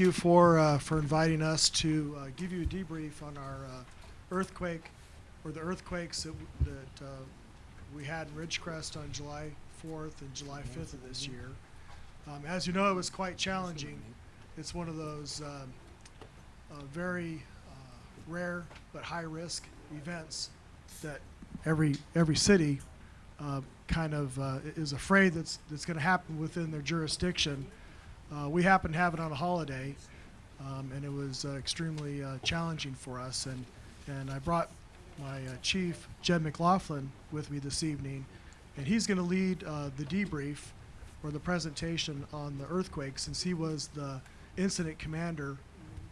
Thank you for, uh, for inviting us to uh, give you a debrief on our uh, earthquake, or the earthquakes that, w- that uh, we had in Ridgecrest on July 4th and July 5th of this year. Um, As you know, it was quite challenging. It's one of those um, uh, very uh, rare but high-risk events that every, every city uh, kind of uh, is afraid that's, that's going to happen within their jurisdiction. Uh, we happened to have it on a holiday, um, and it was uh, extremely uh, challenging for us. And, and I brought my uh, chief, Jed McLaughlin, with me this evening, and he's going to lead uh, the debrief or the presentation on the earthquake since he was the incident commander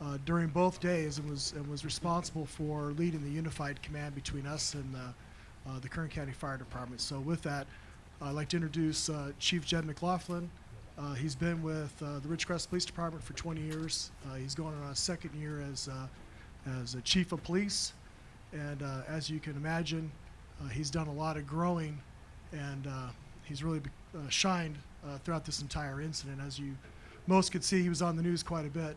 uh, during both days and was, and was responsible for leading the unified command between us and the, the Kern County Fire Department. So with that, I'd like to introduce Chief Jed McLaughlin. Uh, he's been with uh, the Ridgecrest Police Department for 20 years. Uh, he's going on a second year as, uh, as a chief of police. And uh, as you can imagine, uh, he's done a lot of growing and he's really shined throughout this entire incident. As you most could see, he was on the news quite a bit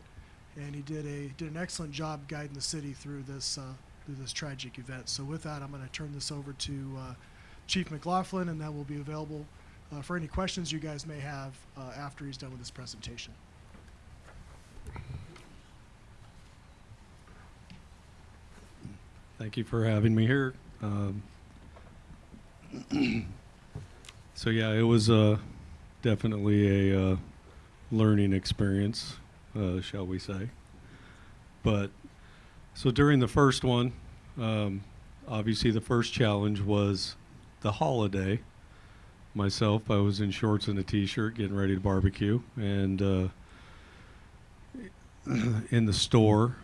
and he did, a, did an excellent job guiding the city through this, through this tragic event. So with that, I'm going to turn this over to Chief McLaughlin and that will be available uh, for any questions you guys may have uh, after he's done with his presentation. Thank you for having me here. Um, so yeah, it was uh, definitely a uh, learning experience, uh, shall we say? But so during the first one, um, obviously the first challenge was the holiday. Myself, I was in shorts and a t-shirt, getting ready to barbecue, and uh, in the store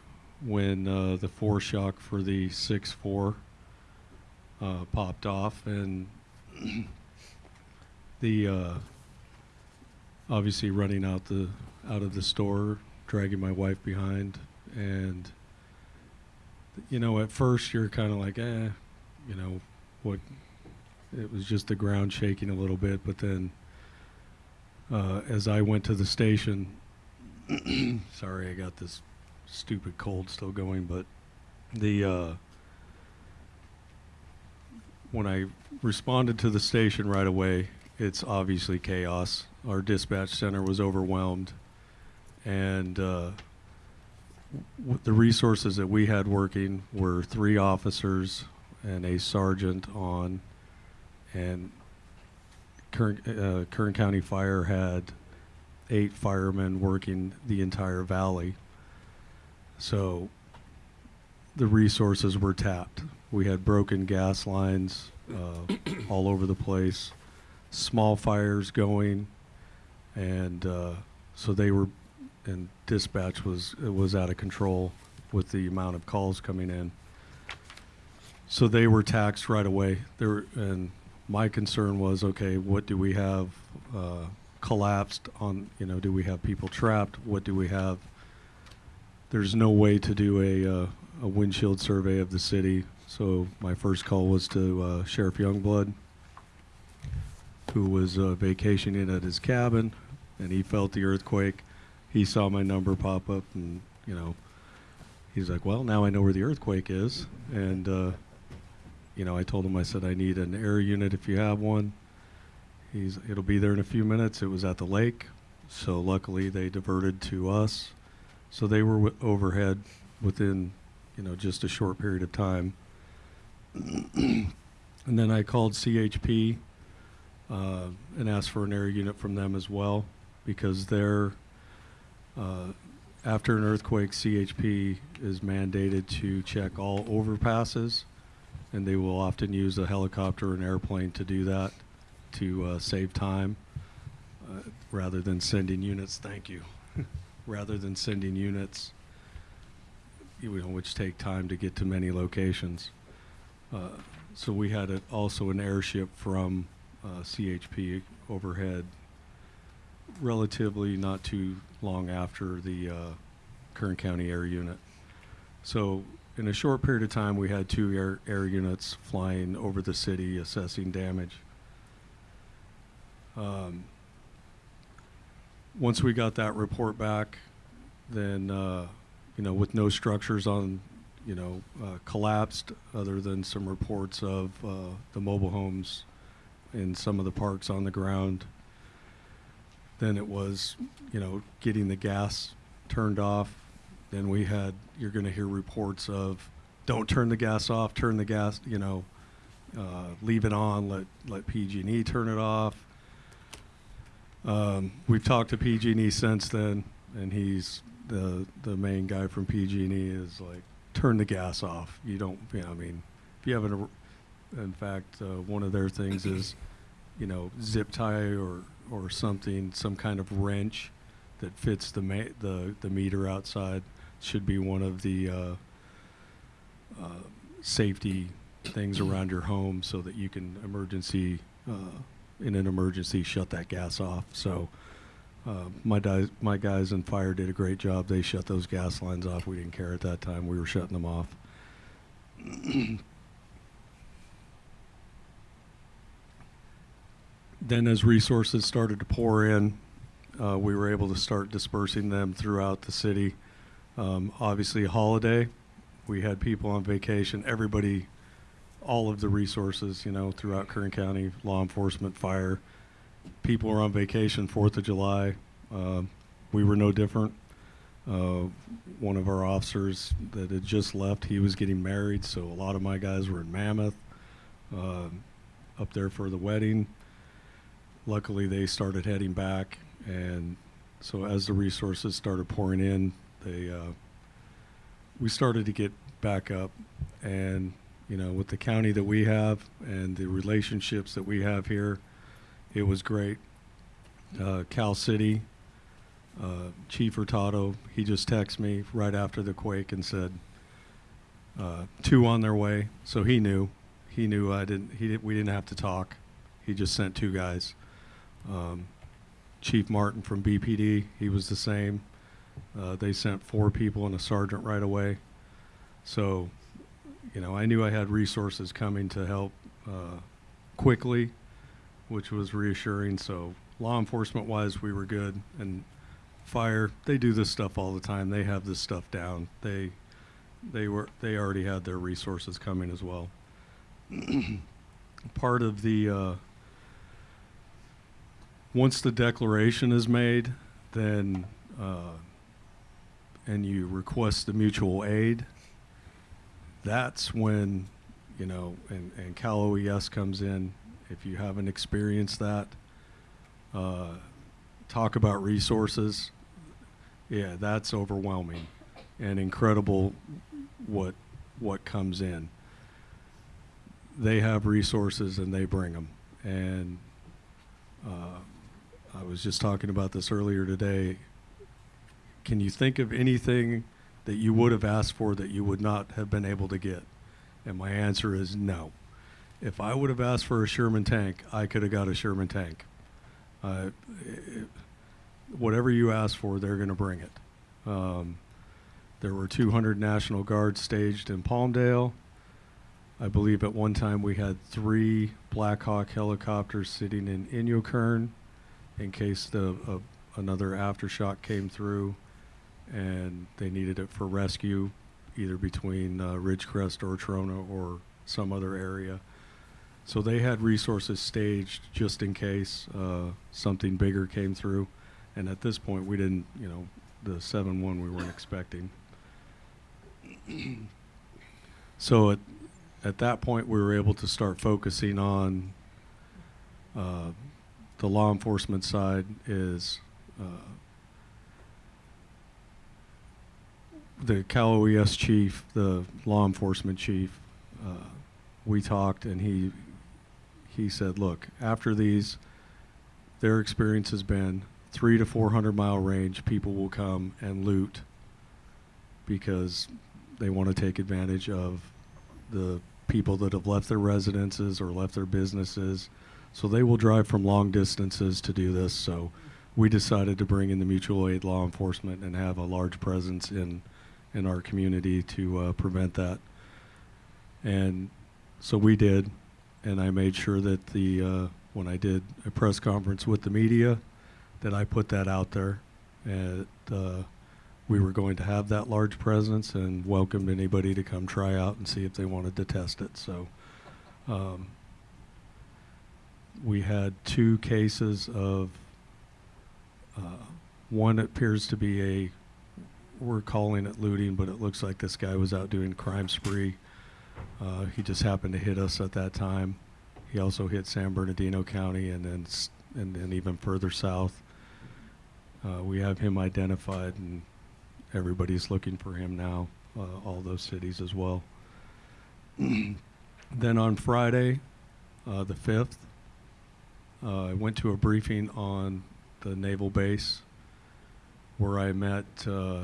when uh, the foreshock for the 6-4 uh, popped off and the uh, obviously running out the out of the store dragging my wife behind. And you know at first you're kind of like eh you know what it was just the ground shaking a little bit but then uh, as I went to the station sorry I got this stupid cold still going, but the uh, when I responded to the station right away, it's obviously chaos. Our dispatch center was overwhelmed, and uh, the resources that we had working were three officers and a sergeant on, and Kern, uh, Kern County Fire had eight firemen working the entire valley. So the resources were tapped. We had broken gas lines uh, all over the place, small fires going, and uh, so they were, and dispatch was was out of control with the amount of calls coming in. So they were taxed right away. There and my concern was, okay, what do we have uh, collapsed on? You know, do we have people trapped? What do we have? there's no way to do a, uh, a windshield survey of the city. So my first call was to uh, Sheriff Youngblood, who was uh, vacationing at his cabin, and he felt the earthquake. He saw my number pop up, and you know, he's like, "Well, now I know where the earthquake is." And uh, you know, I told him, I said, "I need an air unit if you have one." He's, it'll be there in a few minutes. It was at the lake, so luckily they diverted to us. So they were w- overhead within, you know, just a short period of time. and then I called CHP uh, and asked for an air unit from them as well because they're, uh, after an earthquake, CHP is mandated to check all overpasses, and they will often use a helicopter or an airplane to do that to uh, save time uh, rather than sending units. Thank you rather than sending units, you know, which take time to get to many locations. Uh, so we had a, also an airship from uh, CHP overhead relatively not too long after the uh, Kern County Air Unit. So in a short period of time, we had two air, air units flying over the city assessing damage. Um, once we got that report back, then, uh, you know, with no structures on, you know, uh, collapsed, other than some reports of uh, the mobile homes in some of the parks on the ground, then it was, you know, getting the gas turned off. Then we had, you're going to hear reports of, don't turn the gas off, turn the gas, you know, uh, leave it on, let, let PG&E turn it off. Um, we've talked to PG&E since then, and he's, the, the main guy from PG&E is like, turn the gas off. You don't, you know, I mean, if you have an, in fact, uh, one of their things is, you know, zip tie or, or something, some kind of wrench that fits the the, the meter outside should be one of the, uh, uh, safety things around your home so that you can emergency, uh, in an emergency, shut that gas off. So, uh, my my guys in fire did a great job. They shut those gas lines off. We didn't care at that time. We were shutting them off. then, as resources started to pour in, uh, we were able to start dispersing them throughout the city. Um, obviously, holiday, we had people on vacation. Everybody, all of the resources, you know, throughout Kern County, law enforcement, fire, people were on vacation. Fourth of July, um, we were no different. Uh, one of our officers that had just left, he was getting married, so a lot of my guys were in Mammoth, um up there for the wedding. Luckily, they started heading back, and so as the resources started pouring in, they uh, we started to get back up, and you know, with the county that we have and the relationships that we have here, it was great. Uh, Cal City, uh, Chief Hurtado, he just texted me right after the quake and said, uh, two on their way. So he knew, he knew I didn't, he didn't, we didn't have to talk. He just sent two guys. Um, Chief Martin from BPD, he was the same. Uh, they sent four people and a sergeant right away. So, you know, I knew I had resources coming to help uh, quickly, which was reassuring. So, law enforcement wise, we were good. And fire, they do this stuff all the time. They have this stuff down. They, they were, they already had their resources coming as well. Part of the, uh, once the declaration is made, then, uh, and you request the mutual aid, that's when, you know, and, and Cal OES comes in. If you haven't experienced that, uh, talk about resources. Yeah, that's overwhelming and incredible what, what comes in. They have resources and they bring them. And, uh, I was just talking about this earlier today. Can you think of anything that you would have asked for that you would not have been able to get? And my answer is no. If I would have asked for a Sherman tank, I could have got a Sherman tank. Uh, it- whatever you ask for, they're going to bring it. Um, there were 200 National Guards staged in Palmdale. I believe at one time we had three Black Hawk helicopters sitting in Inyokern in case the uh, another aftershock came through and they needed it for rescue, either between uh, Ridgecrest or Trona or some other area. So they had resources staged just in case uh, something bigger came through. And at this point, we didn't, you know, the 7-1 we weren't expecting. so at, at that point, we were able to start focusing on uh, the law enforcement side is uh, the Cal OES chief, the law enforcement chief. Uh, we talked, and he he said, "Look, after these, their experience has been three to four hundred mile range. People will come and loot because they want to take advantage of the people that have left their residences or left their businesses. So they will drive from long distances to do this. So we decided to bring in the mutual aid law enforcement and have a large presence in in our community to uh, prevent that. And so we did, and I made sure that the uh, when I did a press conference with the media, that I put that out there, and uh, we were going to have that large presence and welcomed anybody to come try out and see if they wanted to test it. So. Um, we had two cases of uh, one appears to be a we're calling it looting but it looks like this guy was out doing crime spree. Uh, he just happened to hit us at that time. He also hit san bernardino county and then and then even further south. Uh, we have him identified and everybody's looking for him now uh, all those cities as well. Then on friday uh, the 5th uh, I went to a briefing on the naval base where I met uh,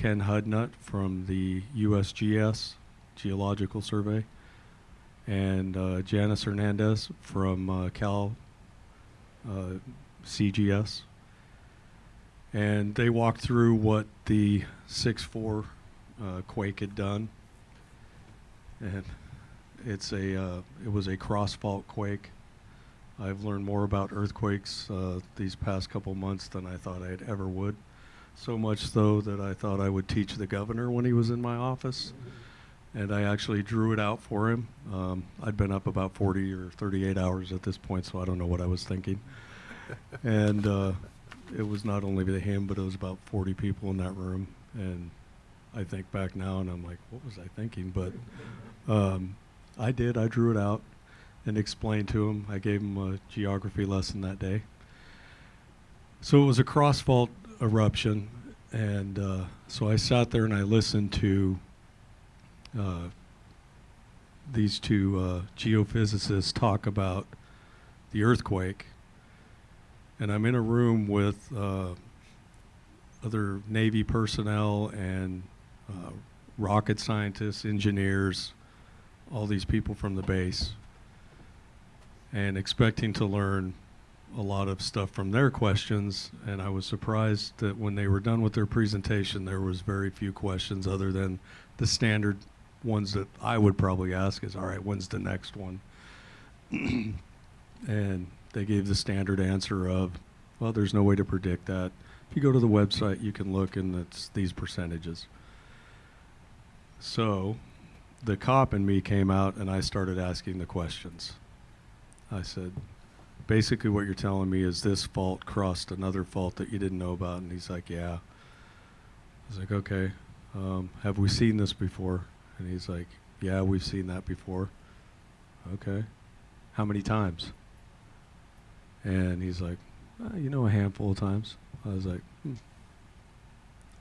Ken Hudnut from the USGS Geological Survey and uh, Janis Hernandez from uh, Cal uh, CGS. And they walked through what the 6-4 uh, quake had done. And it's a, uh, it was a cross fault quake. I've learned more about earthquakes uh, these past couple months than I thought I'd ever would. So much so that I thought I would teach the governor when he was in my office. And I actually drew it out for him. Um, I'd been up about 40 or 38 hours at this point, so I don't know what I was thinking. and uh, it was not only the him, but it was about 40 people in that room. And I think back now and I'm like, what was I thinking? But um, I did. I drew it out and explained to him. I gave him a geography lesson that day. So it was a cross fault eruption, and uh, so I sat there and I listened to uh, these two uh, geophysicists talk about the earthquake. And I'm in a room with uh, other Navy personnel and uh, rocket scientists, engineers, all these people from the base and expecting to learn a lot of stuff from their questions and I was surprised that when they were done with their presentation there was very few questions other than the standard ones that I would probably ask is all right when's the next one? And they gave the standard answer of well there's no way to predict that. If you go to the website you can look and it's these percentages. So the cop in me came out and I started asking the questions. I said, basically what you're telling me is this fault crossed another fault that you didn't know about. And he's like, yeah. I was like, okay. Um, have we seen this before? And he's like, yeah, we've seen that before. Okay. How many times? And he's like, uh, you know, a handful of times. I was like, hmm.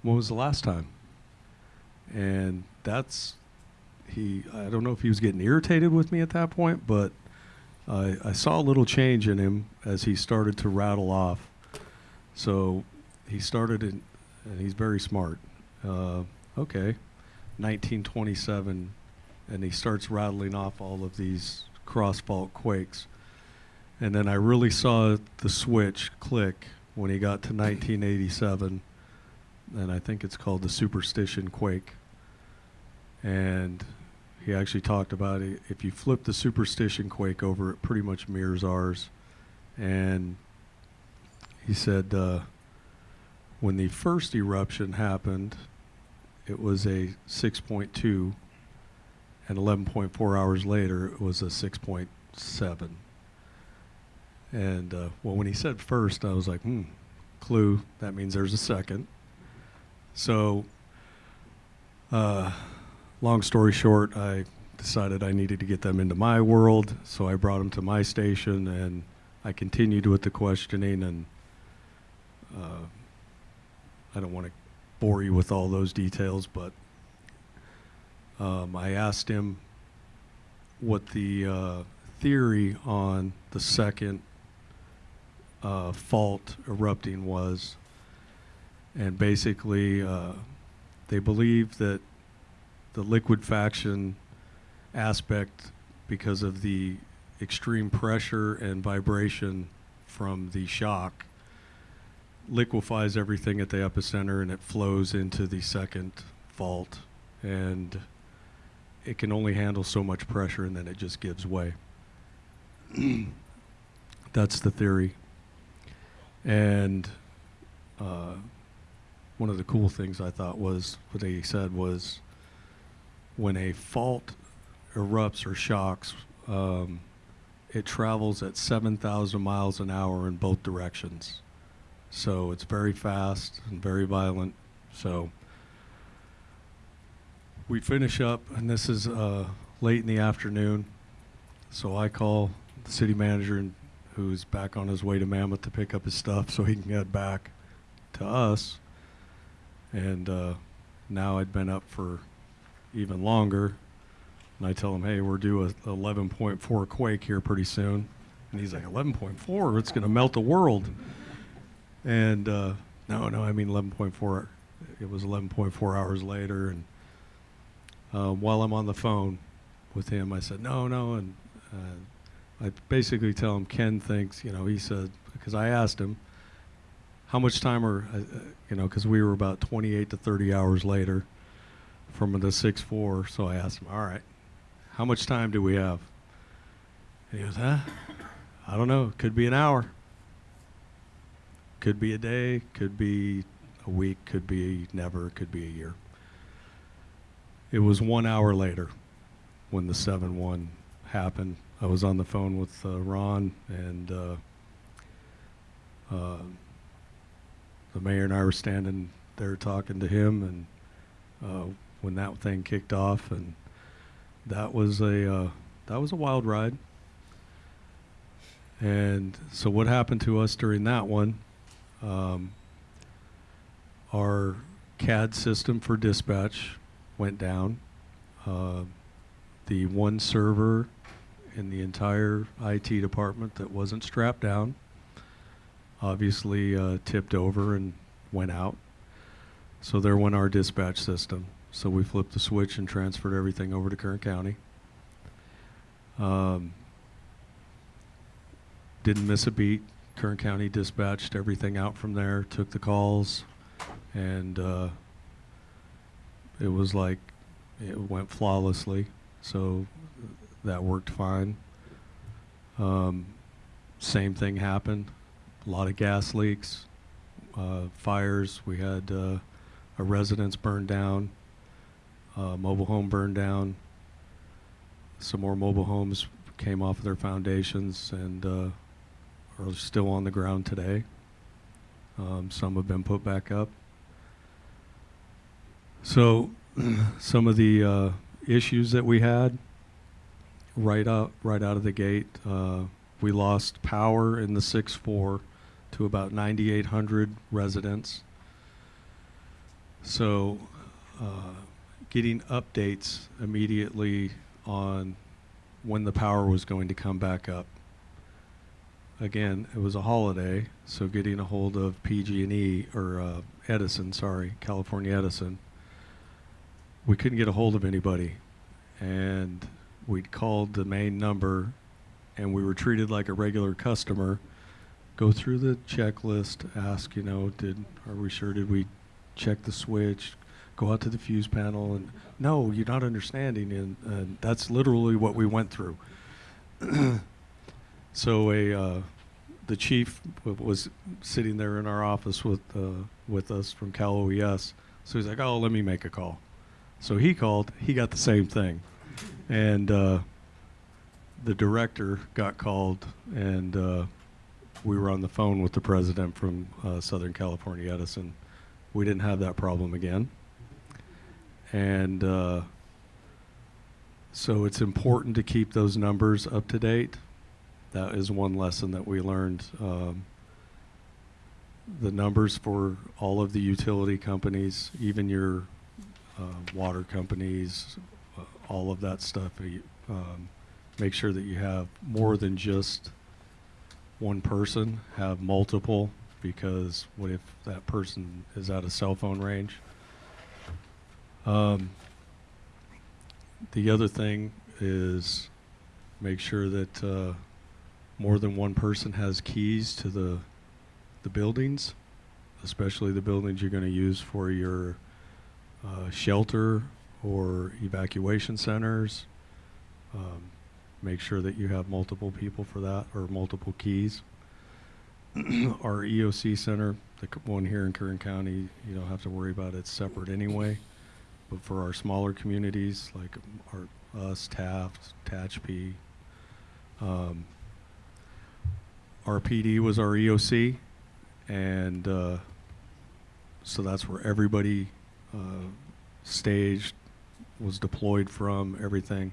when was the last time? And that's, he, I don't know if he was getting irritated with me at that point, but I, I saw a little change in him as he started to rattle off. So he started, in, and he's very smart. Uh, okay, 1927, and he starts rattling off all of these cross fault quakes. And then I really saw the switch click when he got to 1987, and I think it's called the Superstition Quake. And he actually talked about it. If you flip the superstition quake over, it pretty much mirrors ours. And he said uh, when the first eruption happened, it was a 6.2, and 11.4 hours later, it was a 6.7. And uh, well, when he said first, I was like, hmm, clue. That means there's a second. So. Uh, long story short, I decided I needed to get them into my world, so I brought them to my station, and I continued with the questioning. And uh, I don't want to bore you with all those details, but um, I asked him what the uh, theory on the second uh, fault erupting was, and basically uh, they believe that the liquefaction aspect because of the extreme pressure and vibration from the shock liquefies everything at the epicenter and it flows into the second fault and it can only handle so much pressure and then it just gives way. That's the theory. And uh, one of the cool things I thought was what they said was when a fault erupts or shocks, um, it travels at 7,000 miles an hour in both directions. So it's very fast and very violent. So we finish up, and this is uh, late in the afternoon. So I call the city manager, who's back on his way to Mammoth to pick up his stuff so he can get back to us. And uh, now I'd been up for even longer. And I tell him, hey, we're due a 11.4 quake here pretty soon. And he's like, 11.4? It's going to melt the world. And uh, no, no, I mean 11.4. It was 11.4 hours later. And uh, while I'm on the phone with him, I said, no, no. And uh, I basically tell him, Ken thinks, you know, he said, because I asked him, how much time are, uh, uh, you know, because we were about 28 to 30 hours later from the 6-4. So I asked him, all right, how much time do we have? And he goes, huh? I don't know. Could be an hour. Could be a day. Could be a week. Could be never. Could be a year. It was one hour later when the 7 1 happened. I was on the phone with uh, Ron, and uh, uh, the mayor and I were standing there talking to him, and uh, when that thing kicked off, and that was a uh, that was a wild ride. And so, what happened to us during that one? Um, our CAD system for dispatch went down. Uh, the one server in the entire IT department that wasn't strapped down obviously uh, tipped over and went out. So there went our dispatch system. So we flipped the switch and transferred everything over to Kern County. Um, didn't miss a beat. Kern County dispatched everything out from there, took the calls, and uh, it was like it went flawlessly. So that worked fine. Um, same thing happened. A lot of gas leaks, uh, fires. We had uh, a residence burned down, a mobile home burned down. Some more mobile homes came off of their foundations and uh, are still on the ground today. Um, some have been put back up. So, some of the uh, issues that we had right out right out of the gate, uh, we lost power in the six four to about 9,800 residents. So, uh, getting updates immediately on when the power was going to come back up. Again, it was a holiday, so getting a hold of PG&E or uh, Edison, sorry, California Edison, we couldn't get a hold of anybody, and we'd called the main number, and we were treated like a regular customer. Go through the checklist, ask, you know, did are we sure? Did we check the switch? Go out to the fuse panel, and no, you're not understanding, and, and that's literally what we went through. so a uh, the chief was sitting there in our office with uh, with us from Cal OES. So he's like, "Oh, let me make a call." So he called. He got the same thing, and uh, the director got called, and uh, we were on the phone with the president from uh, Southern California Edison. We didn't have that problem again, and uh, so it's important to keep those numbers up to date. That is one lesson that we learned. Um, the numbers for all of the utility companies, even your uh, water companies, uh, all of that stuff. Um, make sure that you have more than just one person, have multiple, because what if that person is out of cell phone range? Um, the other thing is make sure that uh, more than one person has keys to the the buildings, especially the buildings you're going to use for your uh, shelter or evacuation centers. Um, make sure that you have multiple people for that or multiple keys. Our EOC center, the one here in Kern County, you don't have to worry about it. It's separate anyway. But for our smaller communities like our, us, Taft, Tehachapi, um, was our EOC, and uh, so that's where everybody uh, staged, was deployed from, everything.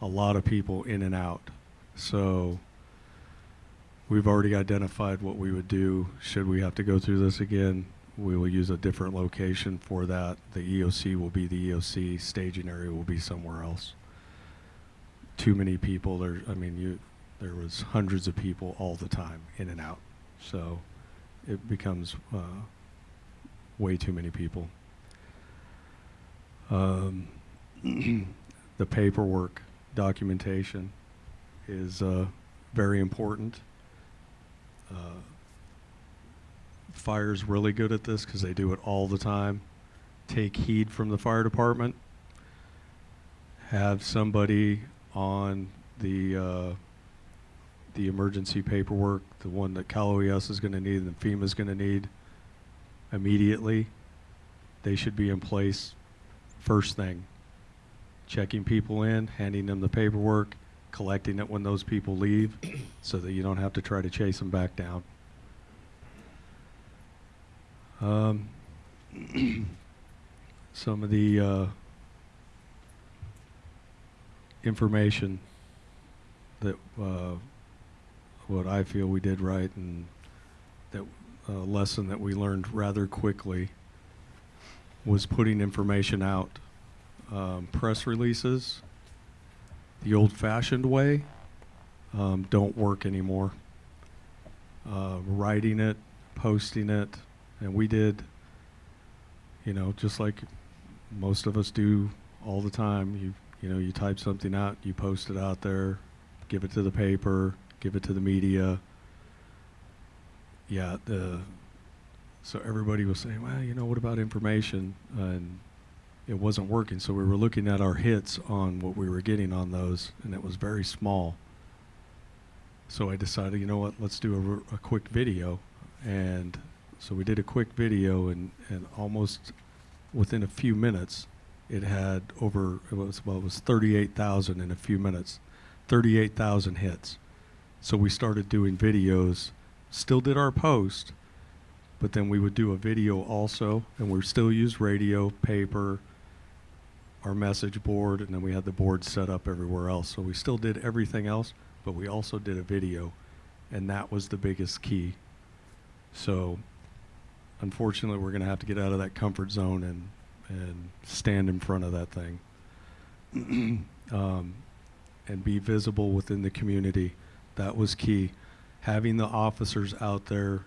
A lot of people in and out. So we've already identified what we would do should we have to go through this again. We will use a different location for that. The EOC will be the EOC, staging area will be somewhere else. Too many people, there, I mean, you, there was hundreds of people all the time, in and out. So it becomes uh, way too many people. Um, the paperwork documentation is uh, very important. Uh, fire's really good at this because they do it all the time. Take heed from the fire department. Have somebody on the uh, the emergency paperwork, the one that Cal OES is going to need and FEMA is going to need immediately. They should be in place first thing. Checking people in, handing them the paperwork, collecting it when those people leave so that you don't have to try to chase them back down. Um, some of the uh, information that uh, what I feel we did right and that uh, lesson that we learned rather quickly was putting information out. Um, press releases, the old-fashioned way, um, don't work anymore. Uh, writing it, posting it, and we did, you know, just like most of us do all the time. You you know, you type something out, you post it out there, give it to the paper, give it to the media. Yeah, the so everybody was saying, well, you know, what about information? and it wasn't working. So we were looking at our hits on what we were getting on those, and it was very small. So I decided, you know what, let's do a quick video. And so we did a quick video, and, and almost within a few minutes, it had over, it was, well, it was 38,000 in a few minutes, 38,000 hits. So we started doing videos, still did our post, but then we would do a video also, and we still used radio, paper, our message board, and then we had the board set up everywhere else. So we still did everything else, but we also did a video, and that was the biggest key. So unfortunately, we're going to have to get out of that comfort zone and and stand in front of that thing, um, and be visible within the community. That was key. Having the officers out there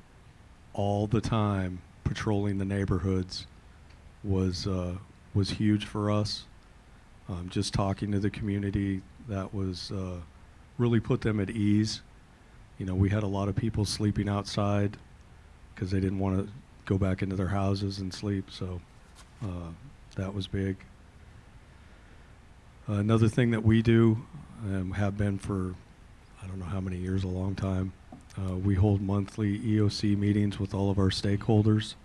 all the time patrolling the neighborhoods was uh, was huge for us. Um, just talking to the community, that was uh, really put them at ease. You know, we had a lot of people sleeping outside because they didn't want to go back into their houses and sleep. So uh, that was big. another thing that we do, um, have been for I don't know how many years, a long time. Uh, we hold monthly EOC meetings with all of our stakeholders,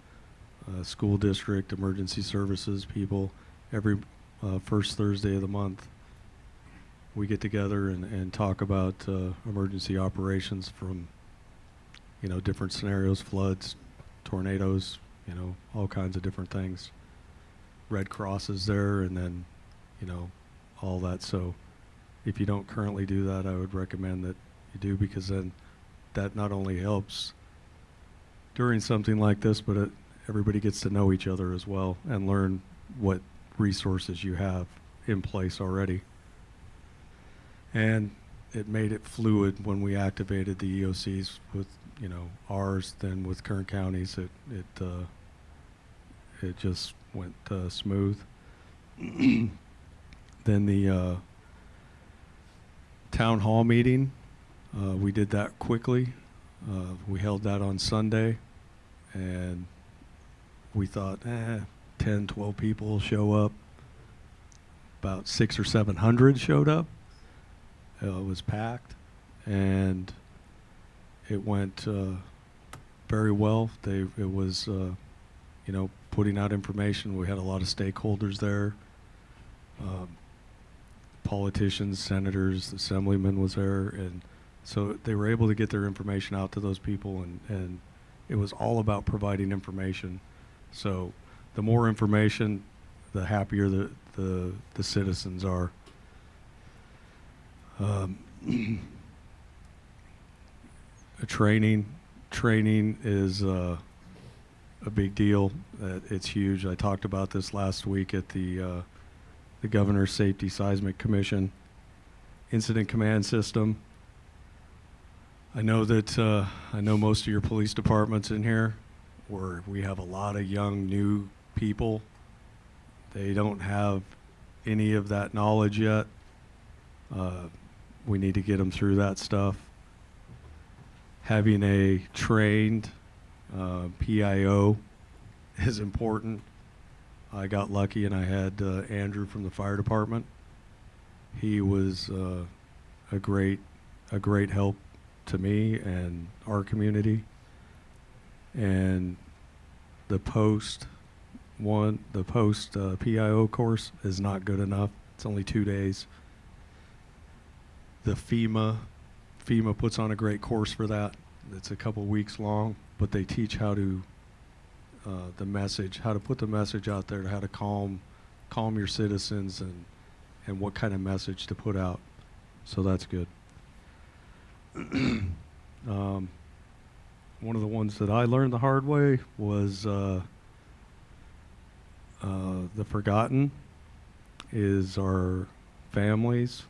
uh, school district, emergency services people, every uh, first Thursday of the month. We get together and, and talk about uh, emergency operations from, you know, different scenarios, floods, tornadoes, you know, all kinds of different things. Red Cross is there, and then, you know, all that. So, if you don't currently do that, I would recommend that you do because then that not only helps during something like this, but it, everybody gets to know each other as well and learn what resources you have in place already. And it made it fluid when we activated the EOCs with, you know, ours, then with Kern counties, it, it, uh, it just went uh, smooth. then the uh, town hall meeting. Uh, we did that quickly. Uh, we held that on Sunday, and we thought, eh, 10, 12 people show up. About six or 700 showed up. Uh, it was packed, and it went uh, very well. They it was, uh, you know, putting out information. We had a lot of stakeholders there. Um, politicians, senators, assemblyman was there, and so they were able to get their information out to those people, and, and it was all about providing information. So the more information, the happier the, the, the citizens are. Um, training, training is uh, a big deal. Uh, it's huge. I talked about this last week at the uh, the Governor's Safety Seismic Commission incident command system. I know that uh, I know most of your police departments in here, where we have a lot of young new people. They don't have any of that knowledge yet. Uh, we need to get them through that stuff. Having a trained uh, PIO is important. I got lucky and I had uh, Andrew from the fire department. He was uh, a great, a great help to me and our community. And the post one, the post uh, PIO course is not good enough. It's only two days. The FEMA, FEMA puts on a great course for that. It's a couple weeks long, but they teach how to uh, the message, how to put the message out there, how to calm, calm your citizens, and and what kind of message to put out. So that's good. um, one of the ones that I learned the hard way was uh, uh, the forgotten is our families.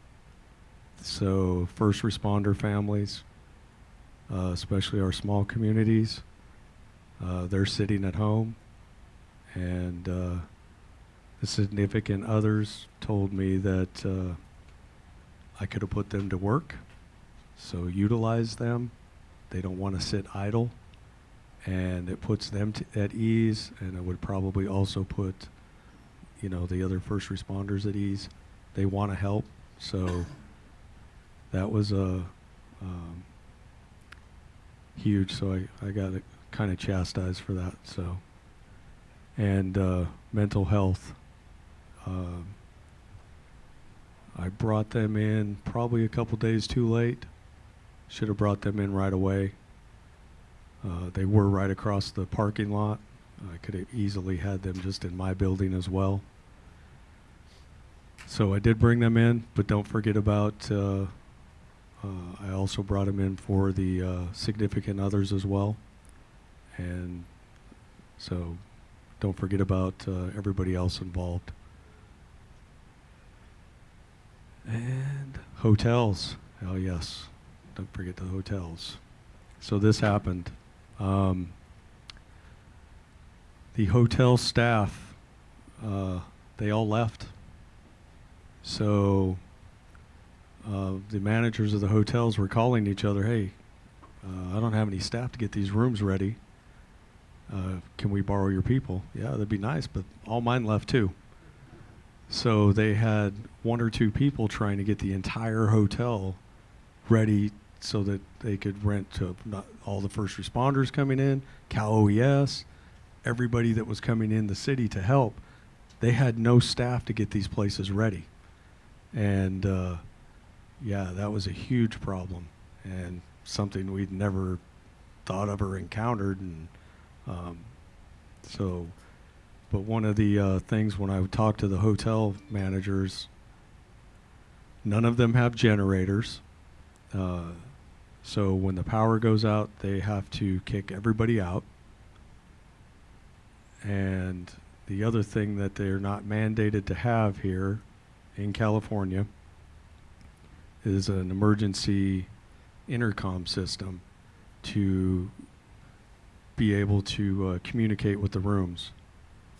So first responder families, uh, especially our small communities. Uh, they're sitting at home, and uh, the significant others told me that uh, I could have put them to work, so utilize them. They don't want to sit idle, and it puts them at ease, and it would probably also put, you know, the other first responders at ease. They want to help, so that was a um, huge. So I, I got kind of chastised for that. So, and uh, mental health. Um, I brought them in probably a couple days too late. Should have brought them in right away. Uh, they were right across the parking lot. I could have easily had them just in my building as well. So I did bring them in, but don't forget about. Uh, uh, I also brought them in for the uh, significant others as well, and so don't forget about uh, everybody else involved. And hotels. Oh yes, don't forget the hotels. So this happened. Um, the hotel staff, uh, they all left. So uh, the managers of the hotels were calling each other, "Hey, uh, I don't have any staff to get these rooms ready. Uh, can we borrow your people?" Yeah, that'd be nice, but all mine left too. So they had one or two people trying to get the entire hotel ready so that they could rent to all the first responders coming in, Cal OES, everybody that was coming in the city to help. They had no staff to get these places ready. And uh, yeah, that was a huge problem and something we'd never thought of or encountered. And um, so, but one of the uh, things when I would talk to the hotel managers, none of them have generators. Uh, so when the power goes out, they have to kick everybody out. And the other thing that they're not mandated to have here in California is an emergency intercom system to be able to uh, communicate with the rooms.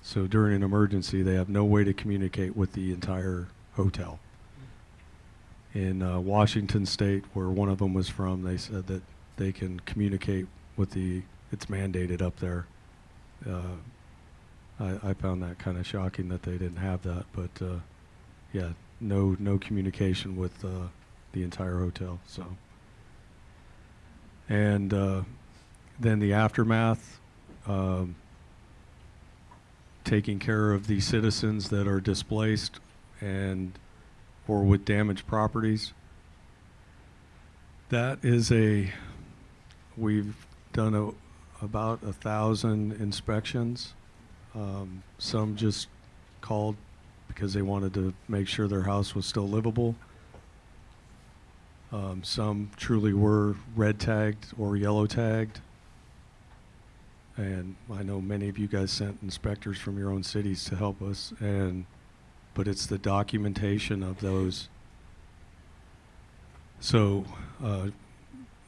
So during an emergency, they have no way to communicate with the entire hotel. in uh, Washington State, where one of them was from, they said that they can communicate with the. It's mandated up there. Uh, I, I found that kind of shocking that they didn't have that, but uh, yeah, no no communication with uh, the entire hotel. So, and uh, then the aftermath, um, taking care of the citizens that are displaced and or with damaged properties. That is a we've done a, about a thousand inspections. Um, some just called because they wanted to make sure their house was still livable. Um, some truly were red tagged or yellow tagged. And I know many of you guys sent inspectors from your own cities to help us, and but it's the documentation of those. So, uh,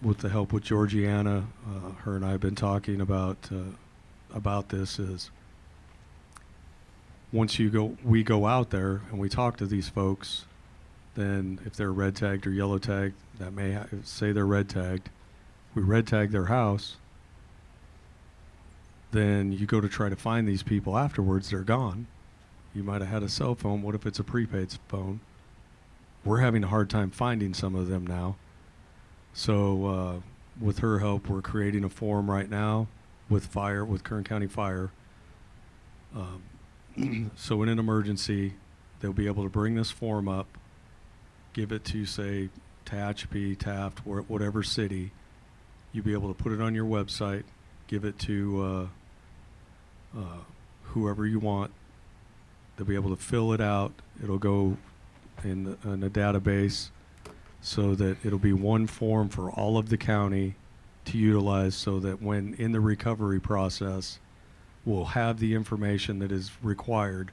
with the help with Georgiana, uh, her and I have been talking about uh, about this is once you go, we go out there and we talk to these folks, then if they're red tagged or yellow tagged, that may ha- say they're red tagged. We red tag their house. Then you go to try to find these people afterwards, they're gone. You might have had a cell phone. What if it's a prepaid phone? We're having a hard time finding some of them now. So, uh, with her help, we're creating a form right now with fire, with Kern County Fire. Um, so, in an emergency, they'll be able to bring this form up, give it to, say, Tehachapi, Taft, where, whatever city. You'll be able to put it on your website, give it to uh, uh, whoever you want. They'll be able to fill it out. It'll go in, the, in a database so that it'll be one form for all of the county to utilize so that when in the recovery process, we'll have the information that is required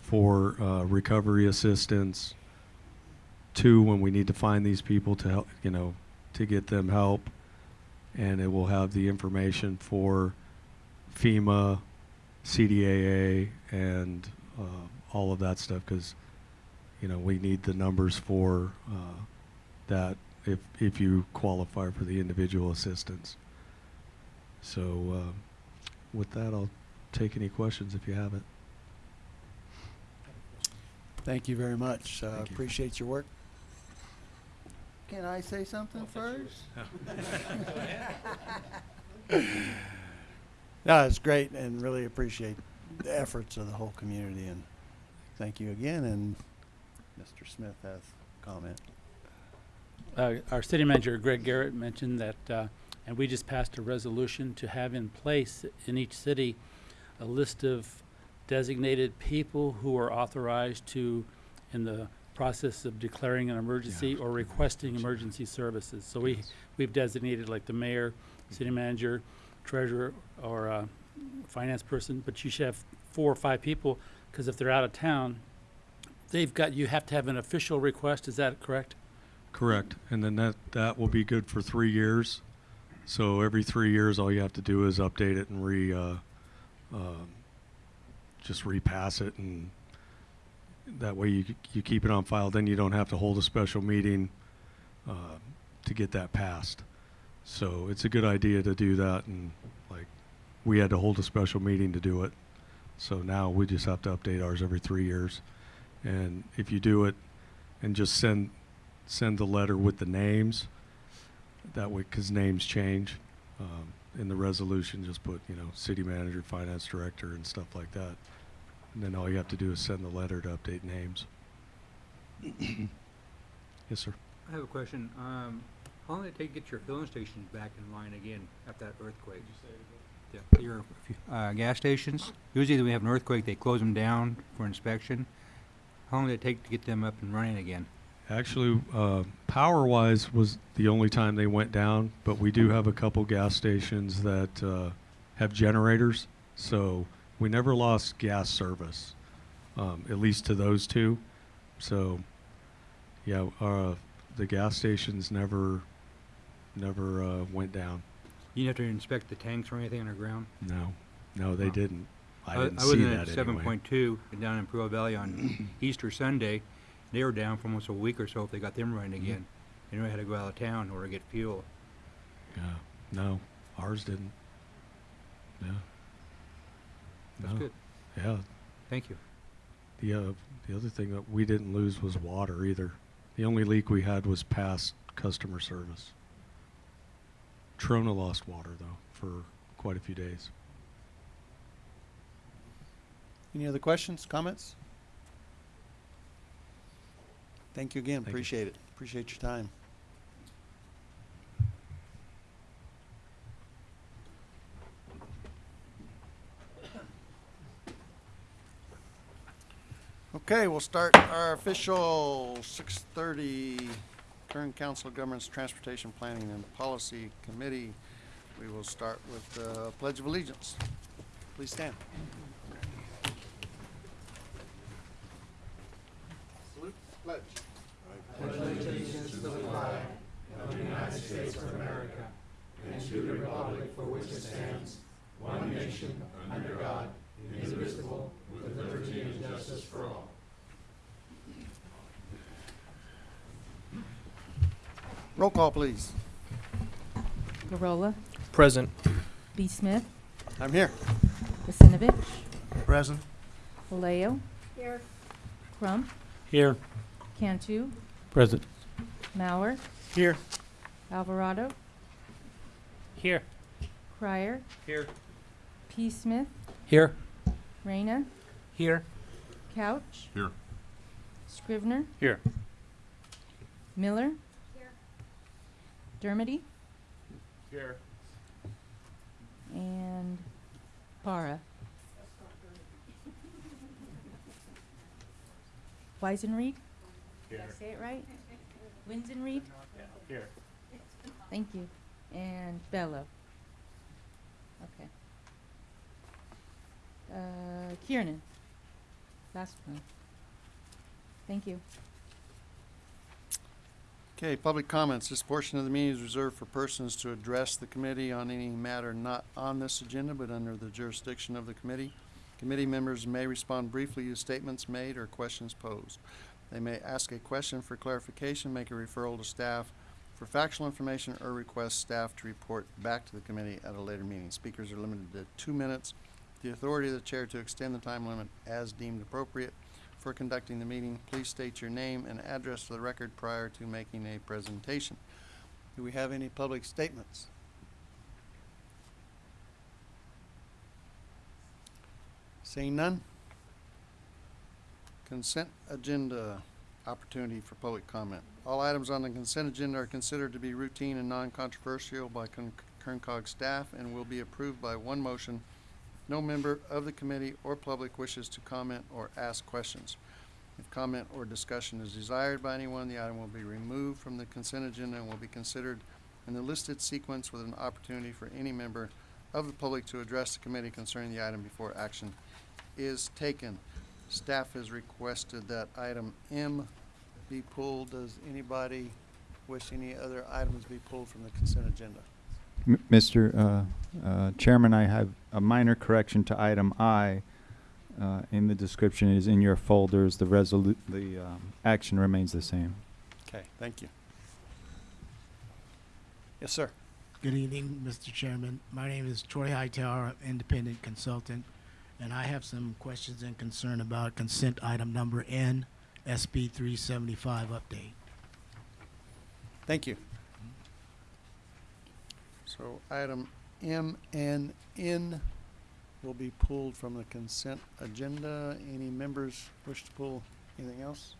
for uh, recovery assistance. Two, when we need to find these people to help, you know, to get them help. And it will have the information for FEMA, CDAA, and uh, all of that stuff because you know, we need the numbers for uh, that if if you qualify for the individual assistance. So, uh, with that, I'll take any questions if you have it. Thank you very much. Uh, Thank you. appreciate your work. Can I say something first? No, it's great and really appreciate the efforts of the whole community and thank you again. And Mr. Smith has a comment. Uh, Our city manager, Greg Garrett, mentioned that, uh, and we just passed a resolution to have in place in each city a list of designated people who are authorized to, in the process of declaring an emergency or requesting emergency services. So we, we've designated like the mayor, city manager, treasurer, or uh, finance person, but you should have four or five people, because if they're out of town, they've got, you have to have an official request, is that correct? Correct, and then that that will be good for three years. So every three years, all you have to do is update it and re, uh, um, just repass it, and that way you you keep it on file. Then you don't have to hold a special meeting uh, to get that passed. So it's a good idea to do that, and like we had to hold a special meeting to do it. So now we just have to update ours every three years, and if you do it and just send send the letter with the names. That way, because names change. Um, in the resolution, just put, you know, city manager, finance director, and stuff like that. And then all you have to do is send the letter to update names. yes, sir. I have a question. Um, how long did it take to get your filling stations back in line again after that earthquake? Yeah, your, uh, gas stations, usually when we have an earthquake, they close them down for inspection. How long did it take to get them up and running again? Actually, uh, power wise was the only time they went down, but we do have a couple gas stations that uh, have generators, so we never lost gas service, um, at least to those two. So, yeah, uh, the gas stations never, never uh, went down. You didn't have to inspect the tanks or anything underground? No, no, they Wow. didn't. I I didn't I was see in that at anyway. seven point two down in Imperial Valley on Easter Sunday, they were down for almost a week or so if they got them running again. They knew I had to go out of town or get fuel. Yeah, no, ours didn't. Yeah. That's No. good. Yeah, Thank you. the, uh, the other thing that we didn't lose was water either. The only leak we had was past customer service. Trona lost water though for quite a few days. Any other questions, comments? Thank you again. Thank you. Appreciate it. Appreciate your time. Okay, we'll start our official six thirty Kern Council of Governments Transportation Planning and Policy Committee. We will start with the Pledge of Allegiance. Please stand. Salute, the pledge. Roll call, please. Garola, Present. B. Smith, I'm here. Vacinovich, Present. Vallejo. Here. Crump, Here. Cantu, Present. Mauer, Here. Alvarado, Here. Crier, Here. P. Smith, Here. Reyna, Here. Couch. Here. Scrivner, Here. Miller. Here. Dermody Here. and Para. Weisenreed? Did I say it right? Winzenreed? Here. Thank you. And Bello. Okay. Uh, Kiernan. Last one. Thank you. Okay, public comments. This portion of the meeting is reserved for persons to address the committee on any matter not on this agenda but under the jurisdiction of the committee. Committee members may respond briefly to statements made or questions posed. They may ask a question for clarification, make a referral to staff for factual information, or request staff to report back to the committee at a later meeting. Speakers are limited to two minutes. The authority of the chair to extend the time limit as deemed appropriate. For conducting the meeting, please state your name and address for the record prior to making a presentation. Do we have any public statements? Seeing none? Consent agenda, opportunity for public comment. All items on the consent agenda are considered to be routine and non-controversial by Kern COG staff and will be approved by one motion. No member of the committee or public wishes to comment or ask questions. If comment or discussion is desired by anyone, the item will be removed from the consent agenda and will be considered in the listed sequence with an opportunity for any member of the public to address the committee concerning the item before action is taken. Staff has requested that item M be pulled. Does anybody wish any other items be pulled from the consent agenda? M- Mr. uh, uh, Chairman, I have a minor correction to item I. Uh, In the description is in your folders, the resolu, the um, action remains the same. Okay, thank you. Yes, sir. Good evening, Mr. Chairman. My name is Troy Hightower, independent consultant, and I have some questions and concern about consent item number N, SB 375 update. Thank you. So item M and N will be pulled from the consent agenda. Any members wish to pull anything else?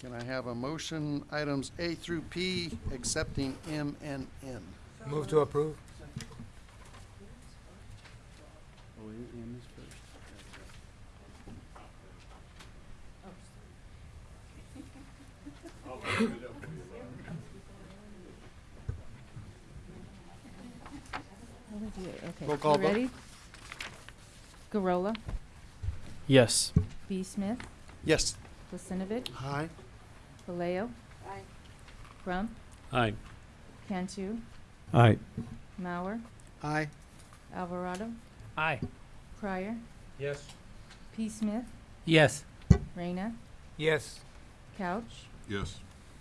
Can I have a motion, items A through P, accepting M and N? Move to approve. What would you- Okay, Roll call you vote. ready? Garola, Yes. B. Smith, Yes. Vacinovich, Aye. Vallejo. Crump, Aye. Cantu, Aye. Mauer, Aye. Alvarado, Aye. Crier, Yes. P. Smith, Yes. Reyna, Yes. Couch, Yes.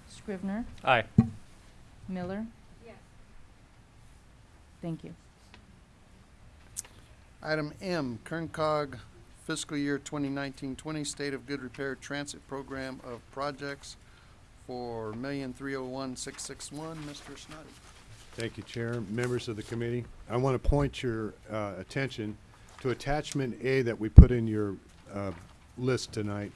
Scrivner, Aye. Miller. Yes. Thank you. Item M, Kern COG fiscal year 2019-20 State of Good Repair Transit Program of Projects for million three oh one six six one. Mr. Snoddy. Thank you, Chair, members of the committee. I want to point your uh, attention to attachment A that we put in your uh, list tonight.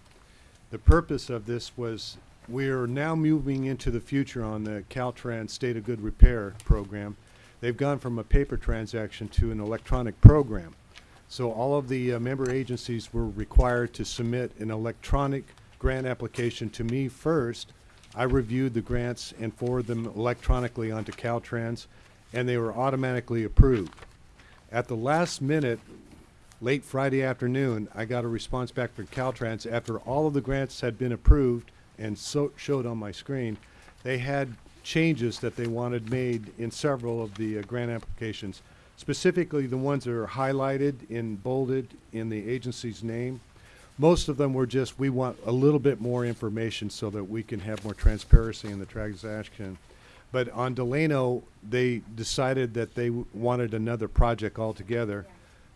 The purpose of this was, we are now moving into the future on the Caltrans State of Good Repair program. They've gone from a paper transaction to an electronic program. So all of the uh, member agencies were required to submit an electronic grant application to me first. I reviewed the grants and forwarded them electronically onto Caltrans, and they were automatically approved. At the last minute, late Friday afternoon, I got a response back from Caltrans after all of the grants had been approved and so showed on my screen. They had changes that they wanted made in several of the uh, grant applications, specifically the ones that are highlighted in bolded in the agency's name. Most of them were just, we want a little bit more information so that we can have more transparency in the transaction. But on Delano, they decided that they wanted another project altogether.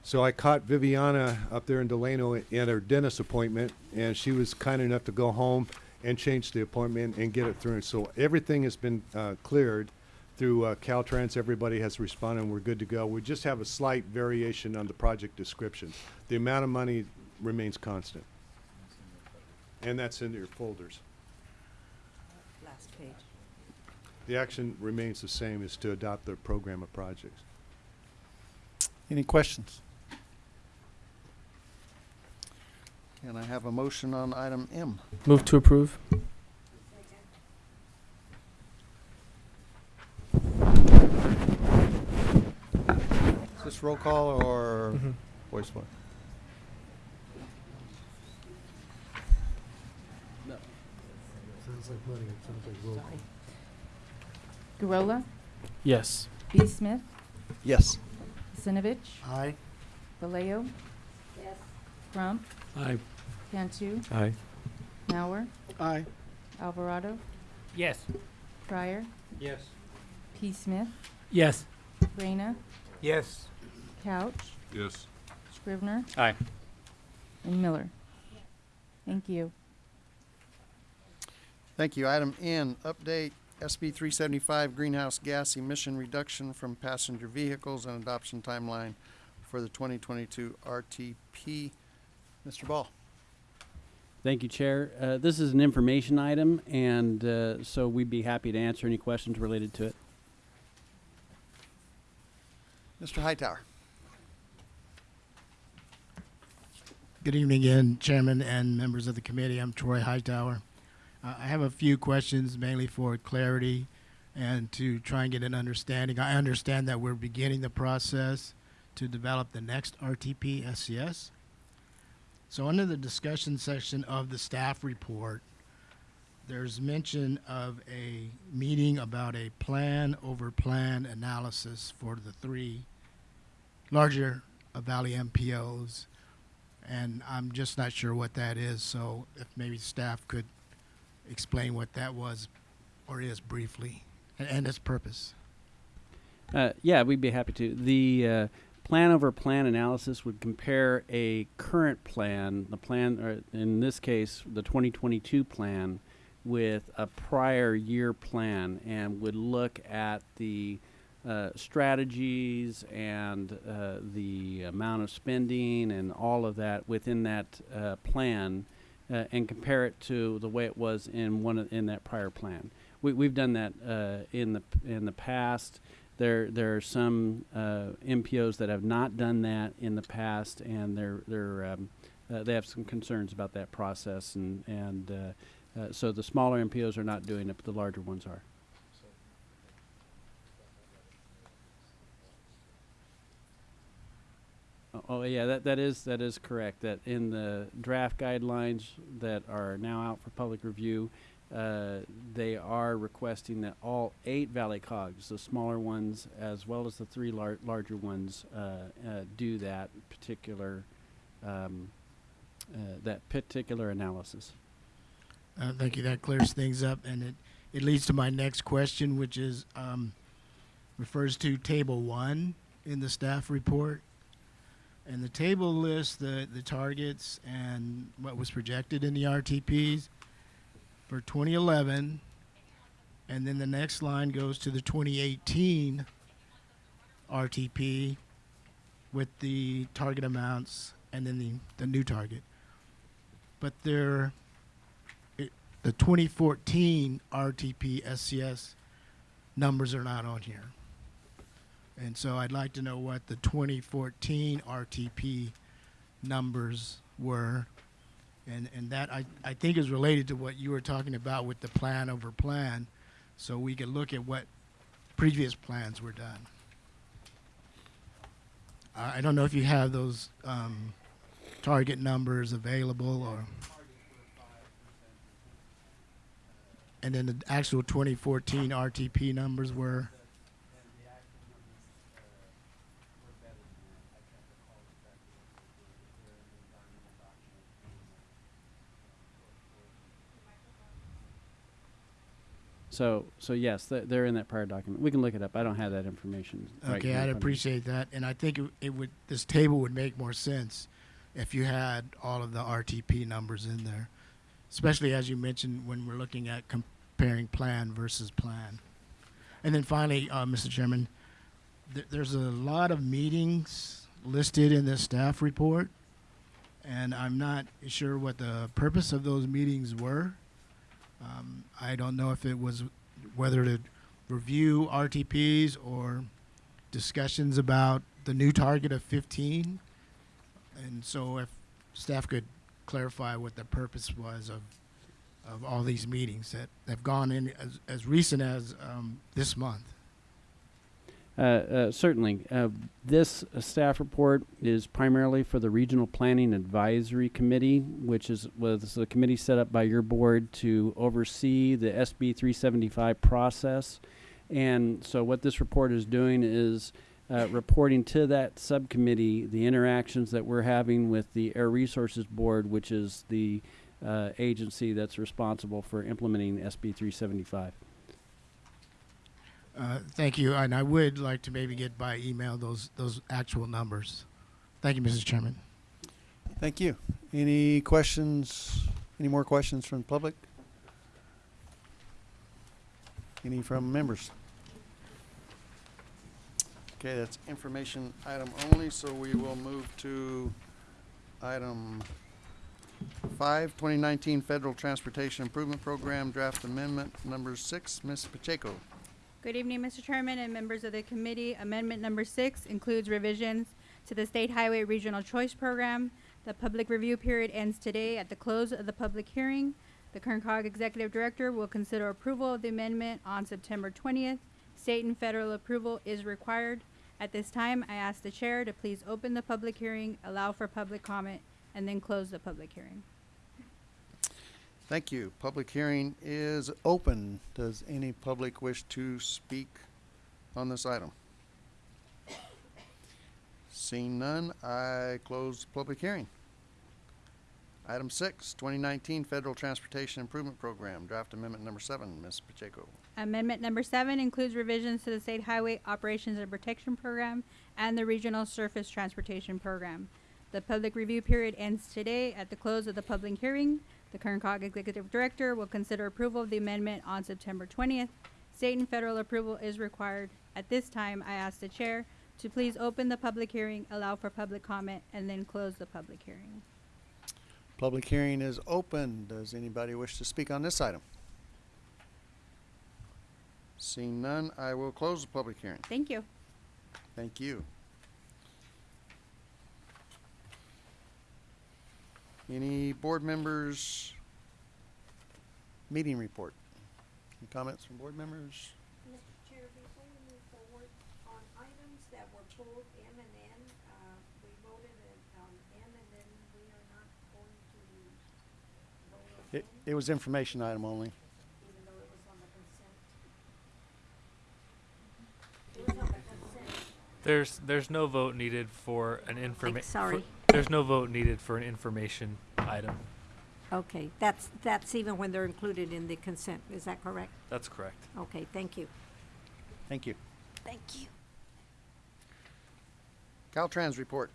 So I caught Viviana up there in Delano at her dentist appointment, and she was kind enough to go home and change the appointment and get it through. So everything has been uh, cleared through uh, Caltrans. Everybody has responded, and we're good to go. We just have a slight variation on the project description. The amount of money remains constant. And that's in your folders. Last page. The action remains the same, is to adopt the program of projects. Any questions? Can I have a motion on item M? Move to approve. Is this roll call or Mhm. voice vote? No. Sounds like money, it sounds like roll call. Gorola, Yes. B. Smith, Yes. Sinovich, Aye. Vallejo. Crump, Aye. Cantu, Aye. Mauer, Aye. Alvarado, Yes. Pryor, Yes. P. Smith, Yes. Reyna, Yes. Couch, Yes. Scrivner, Aye. and Miller. Thank you. Thank you. Item N, update SB three seventy-five greenhouse gas emission reduction from passenger vehicles and adoption timeline for the twenty twenty-two RTP. Mr. Ball. Thank you, Chair. Uh, This is an information item, and uh, so we'd be happy to answer any questions related to it. Mr. Hightower. Good evening again, Chairman and members of the committee. I'm Troy Hightower. Uh, I have a few questions mainly for clarity and to try and get an understanding. I understand that we're beginning the process to develop the next RTP SCS. So under the discussion section of the staff report, there's mention of a meeting about a plan over plan analysis for the three larger Valley MPOs and I'm just not sure what that is. So if maybe staff could explain what that was or is briefly and, and its purpose. Uh, yeah, we'd be happy to. The uh, plan over plan analysis would compare a current plan, the plan, or in this case, the 2022 plan, with a prior year plan, and would look at the uh, strategies and uh, the amount of spending and all of that within that uh, plan, uh, and compare it to the way it was in one of, in that prior plan. We, we've done that uh, in the in the past. There there are some uh, MPOs that have not done that in the past, and they're they're um, uh, they have some concerns about that process, and and uh, uh, so the smaller MPOs are not doing it, but the larger ones are. Oh, Oh, yeah, that, that is, that is correct, that in the draft guidelines that are now out for public review, uh, they are requesting that all eight Valley Cogs, the smaller ones as well as the three lar- larger ones, uh, uh, do that particular, um, uh, that particular analysis. Uh, thank you. That clears things up, and it, it leads to my next question, which is um, refers to table one in the staff report. And the table lists the, the targets and what was projected in the RTPs for 2011. And then the next line goes to the 2018 RTP with the target amounts and then the, the new target. But there, it, the 2014 RTP SCS numbers are not on here. And so I'd like to know what the 2014 RTP numbers were. And, and that I, I think is related to what you were talking about with the plan over plan. So we could look at what previous plans were done. I I don't know if you have those um, target numbers available or. And then the actual 2014 RTP numbers were. So, so yes, they're, they're in that prior document. We can look it up. I don't have that information. right Okay, here in I'd front of me. appreciate that, and I think it, it would, this table would make more sense if you had all of the RTP numbers in there. Especially as you mentioned, when we're looking at comparing plan versus plan. And then finally, uh, Mr. Chairman, th- there's a lot of meetings listed in this staff report, and I'm not sure what the purpose of those meetings were. Um, I don't know if it was whether to review RTPs or discussions about the new target of 15. And so if staff could clarify what the purpose was of, of all these meetings that have gone in as, as recent as um, this month. Uh, uh, certainly. Uh, this staff report is primarily for the Regional Planning Advisory Committee, which is was a committee set up by your board to oversee the SB 375 process. And so, what this report is doing is uh, reporting to that subcommittee the interactions that we're having with the Air Resources Board, which is the uh, agency that's responsible for implementing SB 375. Uh, thank you, and I would like to maybe get by email those those actual numbers. Thank you, Mrs. Chairman. Thank you. Any questions, any more questions from the public? Any from members? Okay, that's information item only, so we will move to item five, 2019 Federal Transportation Improvement Program Draft Amendment Number Six. Ms. Pacheco. Good evening, Mr. Chairman and members of the committee. Amendment number six includes revisions to the State Highway Regional Choice Program. The public review period ends today at the close of the public hearing. The Kern Cog Executive Director will consider approval of the amendment on September twentieth. State and federal approval is required. At this time, I ask the chair to please open the public hearing, allow for public comment, and then close the public hearing. Thank you. Public hearing is open. Does any public wish to speak on this item? Seeing none, I close the public hearing. Item six, 2019 Federal Transportation Improvement Program, Draft Amendment Number Seven. Ms. Pacheco. Amendment number seven includes revisions to the State Highway Operations and Protection Program and the Regional Surface Transportation Program. The public review period ends today at the close of the public hearing. The Kern Cog Executive Director will consider approval of the amendment on September twentieth. State and federal approval is required. At this time, I ask the chair to please open the public hearing, allow for public comment, and then close the public hearing. Public hearing is open. Does anybody wish to speak on this item? Seeing none, I will close the public hearing. Thank you. Thank you. Any board members? Meeting report. Any comments from board members? Mr. Chair, before we move forward on items that were pulled M and N, uh, we voted it on M and then we are not going to vote on It, N, it was information item only. even though it was on the consent. It was on the consent. There's there's no vote needed for an information. sorry. There's no vote needed for an information item. Okay, that's, that's even when they're included in the consent, is that correct? That's correct. Okay, thank you. Thank you. Thank you. Caltrans report.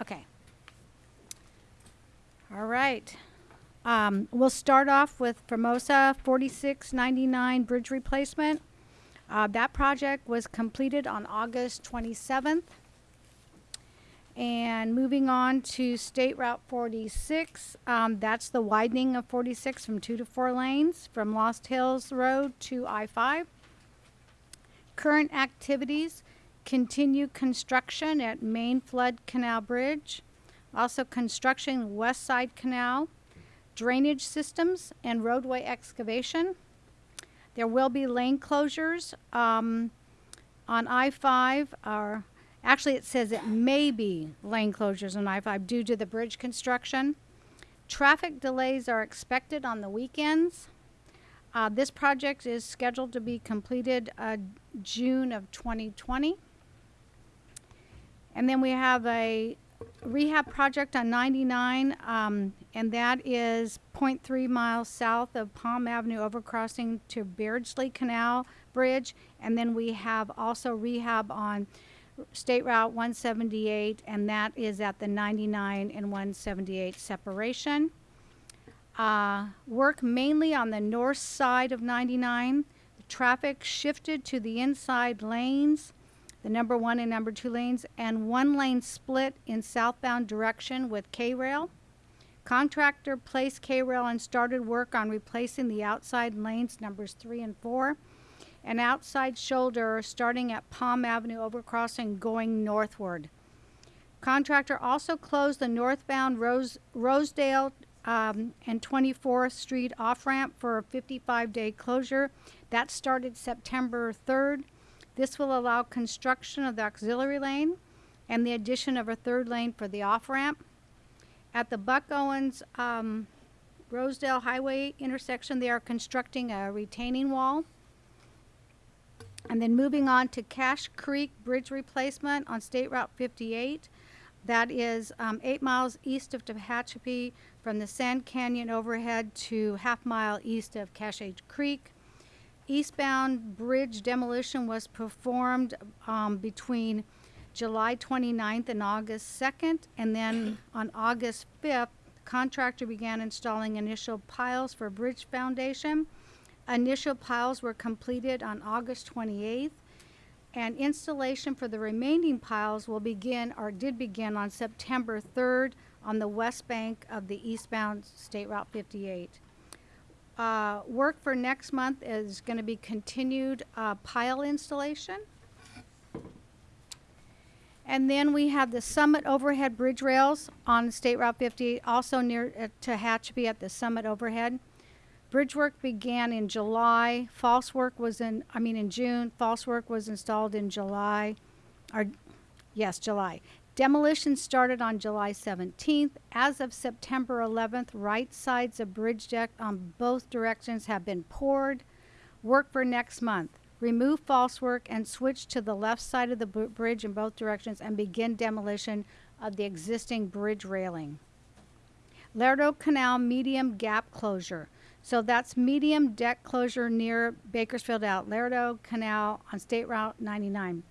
Okay. All right. Um, we'll start off with Formosa 4699 bridge replacement. Uh, that project was completed on August 27th. And moving on to State Route 46, um, that's the widening of 46 from two to four lanes from Lost Hills Road to I-5. Current activities continue construction at Main Flood Canal Bridge, also construction West Side Canal, drainage systems, and roadway excavation. There will be lane closures um, on I-5, or actually it says it may be lane closures on I-5 due to the bridge construction. Traffic delays are expected on the weekends. Uh, this project is scheduled to be completed uh, June of 2020. And then we have a rehab project on 99, um, and that is 0.3 miles south of Palm Avenue overcrossing to Beardsley Canal Bridge. And then we have also rehab on State Route 178, and that is at the 99 and 178 separation. Uh, work mainly on the north side of 99. The traffic shifted to the inside lanes, the number one and number two lanes, and one lane split in southbound direction with K-Rail. Contractor placed K-Rail and started work on replacing the outside lanes numbers three and four, and outside shoulder starting at Palm Avenue overcrossing going northward. Contractor also closed the northbound Rose, Rosedale um, and 24th Street off ramp for a 55 day closure. That started September 3rd. This will allow construction of the auxiliary lane and the addition of a third lane for the off ramp. At the Buck Owens um, Rosedale Highway intersection, they are constructing a retaining wall. And then moving on to Cache Creek Bridge replacement on State Route 58. That is um, eight miles east of Tehachapi from the Sand Canyon overhead to half mile east of Cache Creek. Eastbound bridge demolition was performed um, between July 29th and August 2nd, and then on August 5th, the contractor began installing initial piles for bridge foundation. Initial piles were completed on August 28th, and installation for the remaining piles will begin, or did begin, on September 3rd on the west bank of the eastbound State Route 58. Uh, work for next month is going to be continued uh, pile installation. And then we have the Summit overhead bridge rails on State Route 50, also near uh, Tehachapi at the Summit overhead. Bridge work began in July. False work was in, I mean, in June. False work was installed in July, or yes, July. Demolition started on July 17th. As of September 11th, right sides of bridge deck on both directions have been poured. Work for next month. Remove false work and switch to the left side of the bridge in both directions and begin demolition of the existing bridge railing. Lerdo Canal medium gap closure. So that's medium deck closure near Bakersfield out, Lerdo Canal on State Route 99.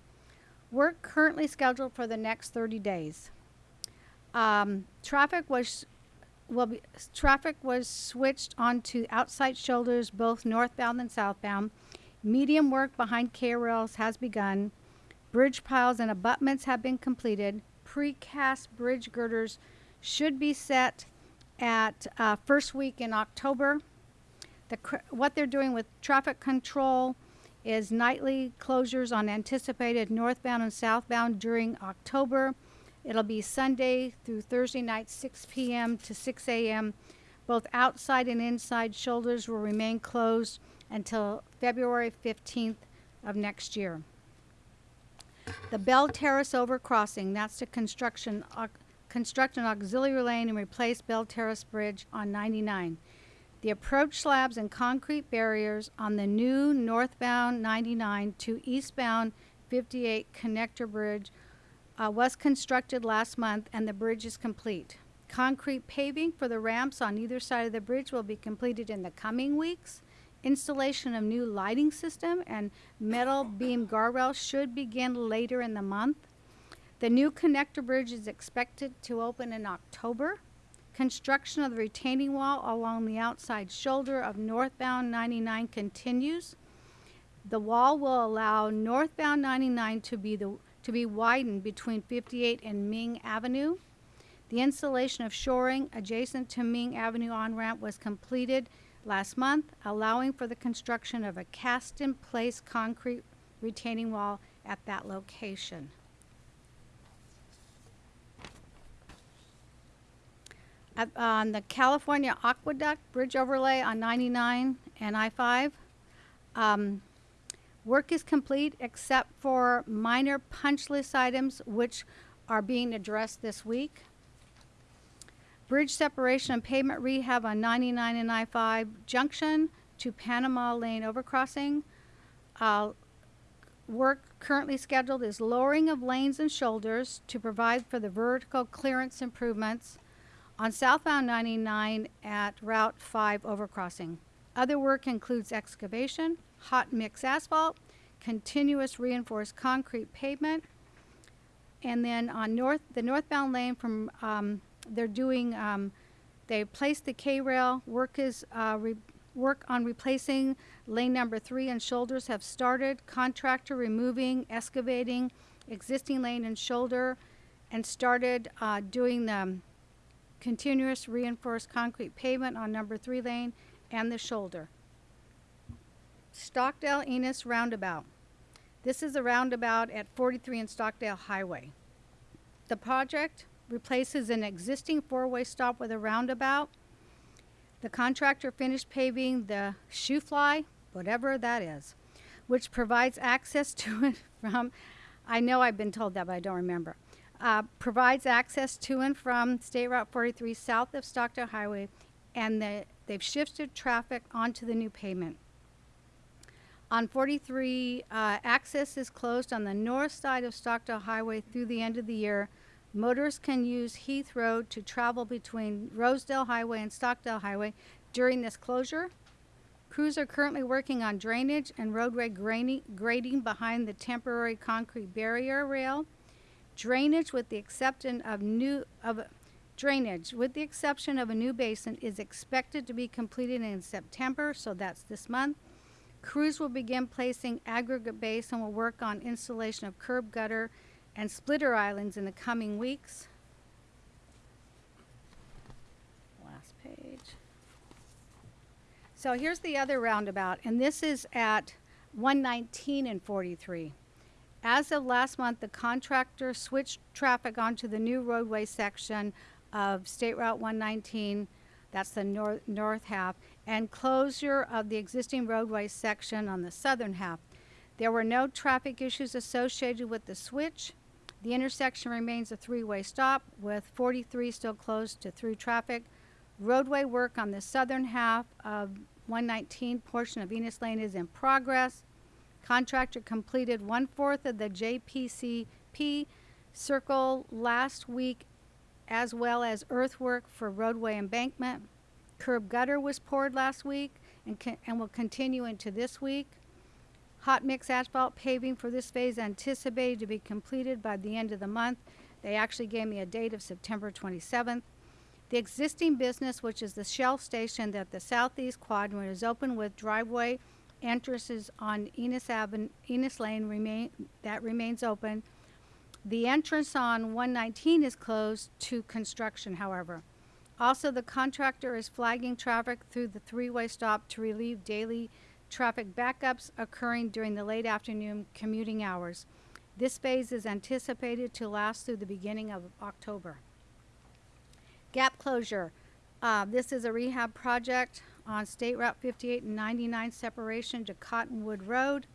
Work currently scheduled for the next 30 days. Um, traffic was will be traffic was switched onto outside shoulders both northbound and southbound. Medium work behind K rails has begun. Bridge piles and abutments have been completed. Precast bridge girders should be set at uh, first week in October. The, what they're doing with traffic control is nightly closures on anticipated northbound and southbound during October. It'll be Sunday through Thursday night, 6 p.m. to 6 a.m. Both outside and inside shoulders will remain closed until February 15th of next year. The Bell Terrace overcrossing, that's the construction, au- construct an auxiliary lane and replace Bell Terrace Bridge on 99. The approach slabs and concrete barriers on the new northbound 99 to eastbound 58 connector bridge uh, was constructed last month and the bridge is complete. Concrete paving for the ramps on either side of the bridge will be completed in the coming weeks. Installation of new lighting system and metal beam guardrails should begin later in the month. The new connector bridge is expected to open in October. Construction of the retaining wall along the outside shoulder of northbound 99 continues. The wall will allow northbound 99 to be the to be widened between 58 and Ming Avenue. The installation of shoring adjacent to Ming Avenue on-ramp was completed last month, allowing for the construction of a cast-in-place concrete retaining wall at that location. At, on the California Aqueduct Bridge overlay on 99 and I-5, um, work is complete except for minor punch list items which are being addressed this week. Bridge separation and pavement rehab on 99 and I-5 junction to Panama Lane overcrossing. Uh, work currently scheduled is lowering of lanes and shoulders to provide for the vertical clearance improvements on southbound 99 at Route 5 overcrossing. Other work includes excavation, hot mix asphalt, continuous reinforced concrete pavement, and then on north, the northbound lane from, um, they're doing, um, they placed the K-rail, work is, uh, work on replacing lane number three and shoulders have started. Contractor removing, excavating existing lane and shoulder, and started, uh, doing the continuous reinforced concrete pavement on number three lane and the shoulder. Stockdale Enos Roundabout. This is a roundabout at 43 and Stockdale Highway. The project replaces an existing four-way stop with a roundabout. The contractor finished paving the shoe fly, whatever that is, which provides access to it from, I know I've been told that, but I don't remember. Uh, provides access to and from State Route 43 south of Stockdale Highway, and the, they've shifted traffic onto the new pavement. On 43, uh, access is closed on the north side of Stockdale Highway through the end of the year. Motorists can use Heath Road to travel between Rosedale Highway and Stockdale Highway during this closure. Crews are currently working on drainage and roadway grading, grading behind the temporary concrete barrier rail. Drainage with the exception of new of drainage with the exception of a new basin is expected to be completed in September, so that's this month. Crews will begin placing aggregate base and will work on installation of curb gutter and splitter islands in the coming weeks. Last page. So here's the other roundabout, and this is at 119 and 43. As of last month, the contractor switched traffic onto the new roadway section of State Route 119, that's the north, north half, and closure of the existing roadway section on the southern half. There were no traffic issues associated with the switch. The intersection remains a three-way stop with 43 still closed to through traffic. Roadway work on the southern half of 119 portion of Enos Lane is in progress. Contractor completed one-fourth of the JPCP circle last week as well as earthwork for roadway embankment. Curb gutter was poured last week and, and will continue into this week. Hot mix asphalt paving for this phase anticipated to be completed by the end of the month. They actually gave me a date of September 27th. The existing business, which is the Shell station that the southeast quadrant is open with driveway entrances on Enos Avenue, Enos Lane remain, that remains open. The entrance on 119 is closed to construction, however. Also, the contractor is flagging traffic through the three-way stop to relieve daily traffic backups occurring during the late afternoon commuting hours. This phase is anticipated to last through the beginning of October. Gap closure. Uh, this is a rehab project on State Route 58 and 99 separation to Cottonwood Road.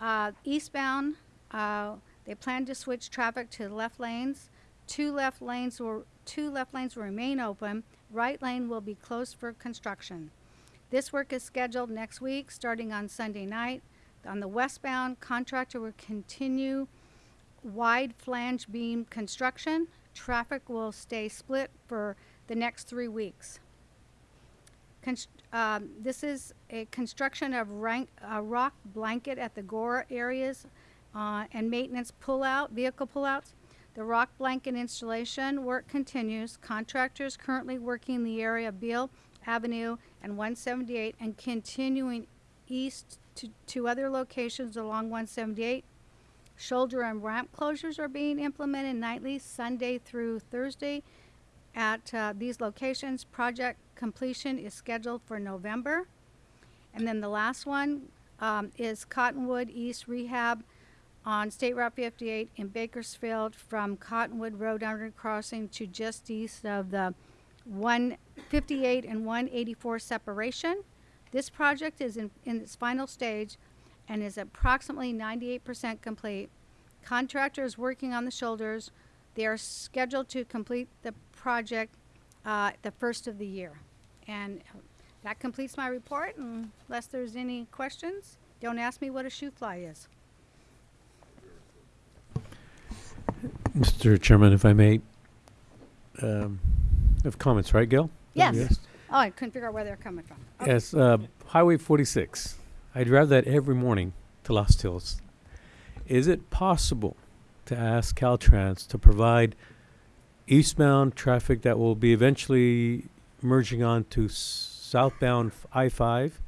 Uh, eastbound, uh, they plan to switch traffic to left lanes. Two left lanes will two left lanes will remain open. Right lane will be closed for construction. This work is scheduled next week, starting on Sunday night. On the westbound, contractor will continue wide flange beam construction. Traffic will stay split for the next three weeks. Um, this is a construction of rank, uh, rock blanket at the Gore areas uh, and maintenance pullout, vehicle pullouts. The rock blanket installation work continues. Contractors currently working the area of Beale Avenue and 178 and continuing east to, to other locations along 178. Shoulder and ramp closures are being implemented nightly, Sunday through Thursday at uh, these locations. Project completion is scheduled for November. And then the last one um, is Cottonwood East Rehab on State Route 58 in Bakersfield from Cottonwood Road undercrossing to just east of the 158 and 184 separation. This project is in, in its final stage and is approximately 98% complete. Contractor is working on the shoulders. They are scheduled to complete the project uh, the first of the year. And that completes my report. Unless there's any questions, don't ask me what a shoofly is. Mr. Chairman, if I may, um, have comments, right, Gail? Yes. Oh, I couldn't figure out where they're coming from. Okay. Yes, uh, Highway 46. I drive that every morning to Lost Hills. Is it possible to ask Caltrans to provide eastbound traffic that will be eventually merging onto southbound I 5,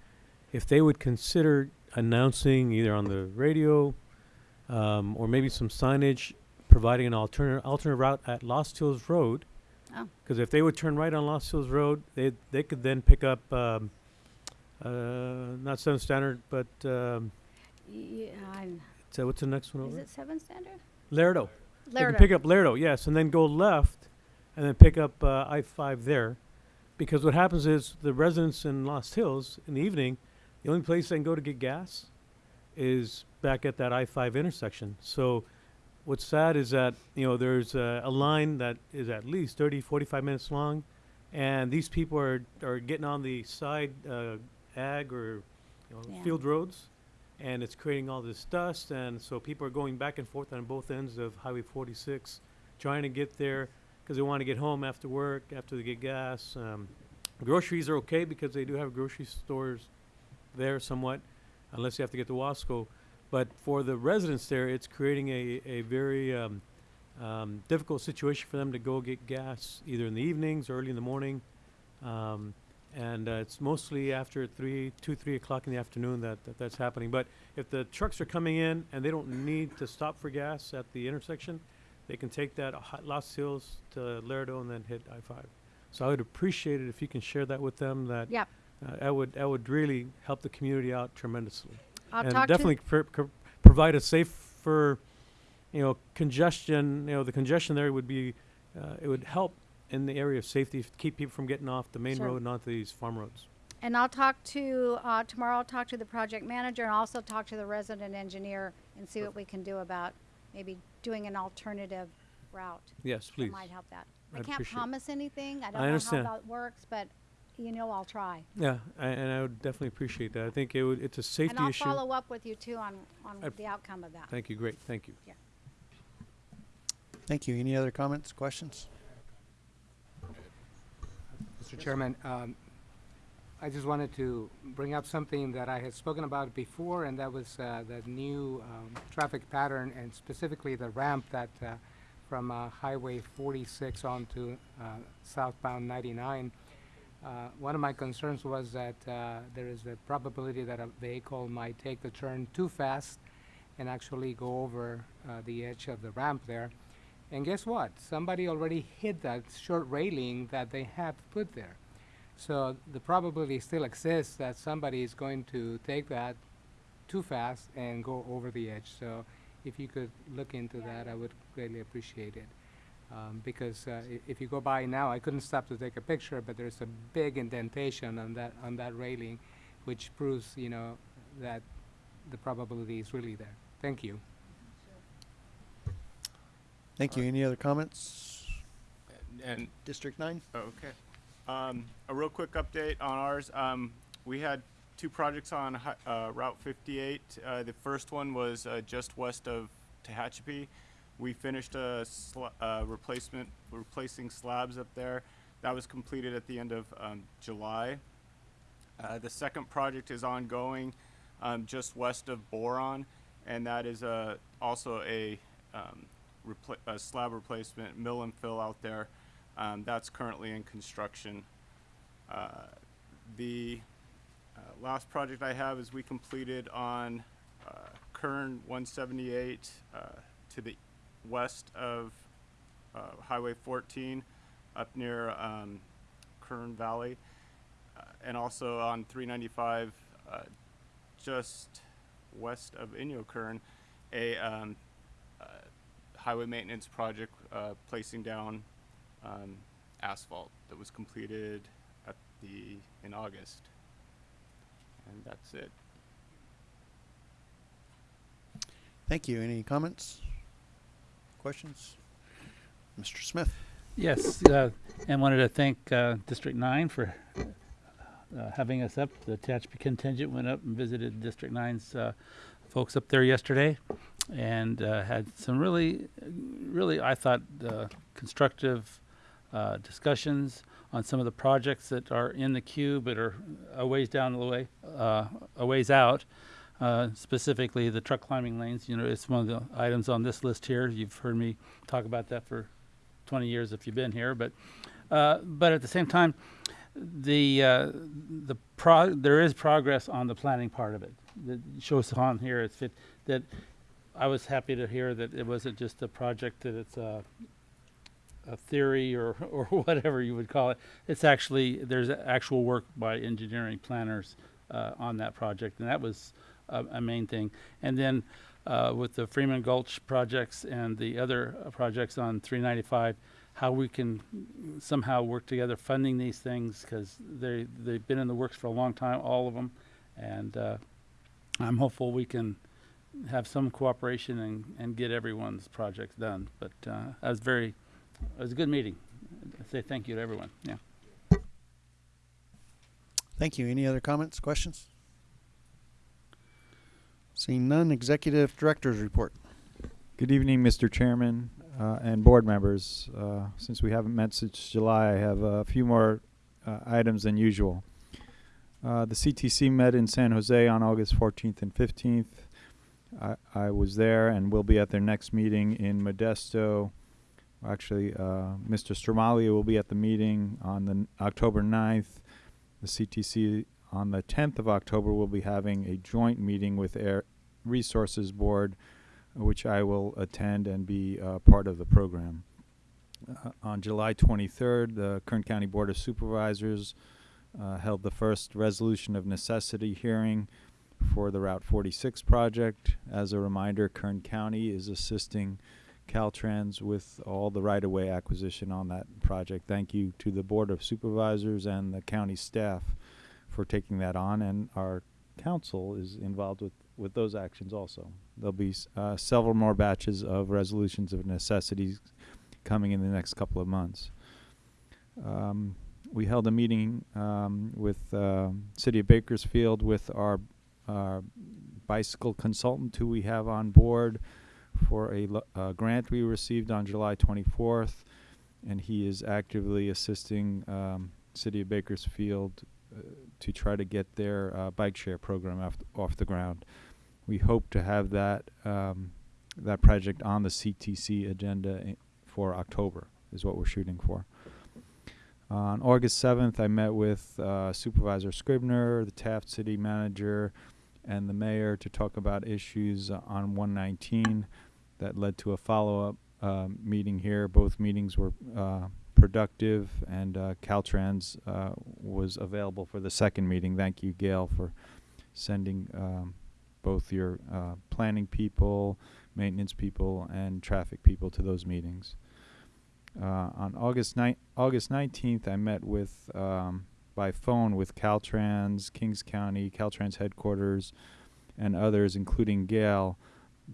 If they would consider announcing either on the radio um, or maybe some signage providing an alternate alternate route at Lost Hills Road. Oh. Because if they would turn right on Lost Hills Road, they they could then pick up um, uh, not Seven Standard, but um, Yeah, so what's the next one is over? it seven standard? Laredo. They can pick up Laredo, yes, and then go left, and then pick up uh, I five there, because what happens is the residents in Lost Hills in the evening, the only place they can go to get gas, is back at that I five intersection. So, what's sad is that you know there's a, a line that is at least 30, 45 minutes long, and these people are are getting on the side uh, ag or you know, Yeah. field roads and it's creating all this dust and so people are going back and forth on both ends of highway 46 trying to get there because they want to get home after work after they get gas um, groceries are okay because they do have grocery stores there somewhat unless you have to get to wasco but for the residents there it's creating a, a very um, um, difficult situation for them to go get gas either in the evenings or early in the morning um, and uh, it's mostly after three, two, three o'clock in the afternoon that, that that's happening. But if the trucks are coming in and they don't need to stop for gas at the intersection, they can take that Lost Hills to Laredo and then hit I-5. So I would appreciate it if you can share that with them. That Yep. uh, that would that would really help the community out tremendously. I'll and definitely pr- pr- provide a safer, you know, congestion. You know, the congestion there would be, uh, it would help in the area of safety, f- keep people from getting off the main Sure. road and onto these farm roads. And I'll talk to, uh, tomorrow I'll talk to the project manager and also talk to the resident engineer and see what we can do about maybe doing an alternative route. Yes, That please. might help that. I I'd can't appreciate it. promise anything. I don't I know understand. how that works, but you know I'll try. Yeah, I, and I would definitely appreciate that. I think it would, it's a safety And I'll issue. follow up with you too on, on the outcome of that. Thank you, great, thank you. Yeah. Thank you. Any other comments, questions? Mr. Chairman, um, I just wanted to bring up something that I had spoken about before, and that was uh, the new um, traffic pattern, and specifically the ramp that uh, from uh, Highway 46 onto uh, southbound 99. Uh, One of my concerns was that uh, there is a probability that a vehicle might take the turn too fast and actually go over the edge of the ramp there. And guess what? Somebody already hit that short railing that they have put there. So the probability still exists that somebody is going to take that too fast and go over the edge. So if you could look into that, I would greatly appreciate it. Um, because uh, if you go by now, I couldn't stop to take a picture, but there's a big indentation on that on that railing, which proves, you know, that the probability is really there. Thank you. Thank you. Any other comments? And District nine? Okay. Um, a real quick update on ours. Um, we had two projects on hi- uh, Route 58. Uh, the first one was uh, just west of Tehachapi. We finished a uh, replacement, replacing slabs up there. That was completed at the end of um, July. Uh, the second project is ongoing um, just west of Boron, and that is uh, also a, um, repla- a slab replacement, mill and fill out there. Um, that's currently in construction. Uh, the uh, last project I have is we completed on uh, Kern 178 uh, to the west of uh, Highway 14 up near um, Kern Valley uh, and also on 395 uh, just west of Inyokern a um, uh, highway maintenance project uh, placing down um, asphalt that was completed at the in August. And that's it. Thank you. Any comments? Questions? Mr. Smith? Yes, uh, and wanted to thank uh, District Nine for uh, having us up. The Tehachapi contingent went up and visited District Nine's uh, folks up there yesterday, and uh, had some really, really I thought uh, constructive uh, discussions on some of the projects that are in the queue but are a ways down the way, a ways out. Uh, specifically, the truck climbing lanes. You know, it's one of the items on this list here. You've heard me talk about that for 20 years if you've been here, but uh, but at the same time, the uh, the pro- there is progress on the planning part of it. That shows on here it's fit that I was happy to hear that it wasn't just a project that it's a a theory or or whatever you would call it. It's actually there's actual work by engineering planners uh, on that project, and that was a, a main thing. And then uh, with the Freeman Gulch projects and the other uh, projects on 395, how we can somehow work together funding these things because they they've been in the works for a long time, all of them, and uh, I'm hopeful we can have some cooperation and, and get everyone's projects done. But uh, that was very, it was a good meeting. I say thank you to everyone. Yeah. Thank you. Any other comments, questions? Seeing none, Executive Director's Report. Good evening, Mr. Chairman uh, and board members. Uh, Since we haven't met since July, I have a few more uh, items than usual. Uh, The CTC met in San Jose on August 14th and 15th. I- I was there and will be at their next meeting in Modesto. Actually, uh, Mr. Stramalia will be at the meeting on the October 9th. The CTC on the 10th of October will be having a joint meeting with Air Resources Board, which I will attend and be uh, part of the program. Uh, on July 23rd, the Kern County Board of Supervisors uh, held the first resolution of necessity hearing for the Route 46 project. As a reminder, Kern County is assisting Caltrans with all the right-of-way acquisition on that project. Thank you to the Board of Supervisors and the county staff for taking that on, and our council is involved with, with those actions also. There'll be uh, several more batches of resolutions of necessities coming in the next couple of months. Um, we held a meeting um, with uh, City of Bakersfield with our, our bicycle consultant who we have on board for a grant we received on July 24th, and he is actively assisting um, City of Bakersfield uh, to try to get their uh, bike share program off, off the ground. We hope to have that um, that project on the CTC agenda for October is what we're shooting for. On August 7th, I met with uh, Supervisor Scrivner, the Taft City Manager, and the mayor to talk about issues on 119 that led to a follow-up uh, meeting here. Both meetings were uh, productive, and uh, Caltrans uh, was available for the second meeting. Thank you, Gail, for sending um, both your uh, planning people, maintenance people, and traffic people to those meetings. Uh, on August August 19th, I met with um, by phone with Caltrans, Kings County, Caltrans headquarters, and others, including Gail,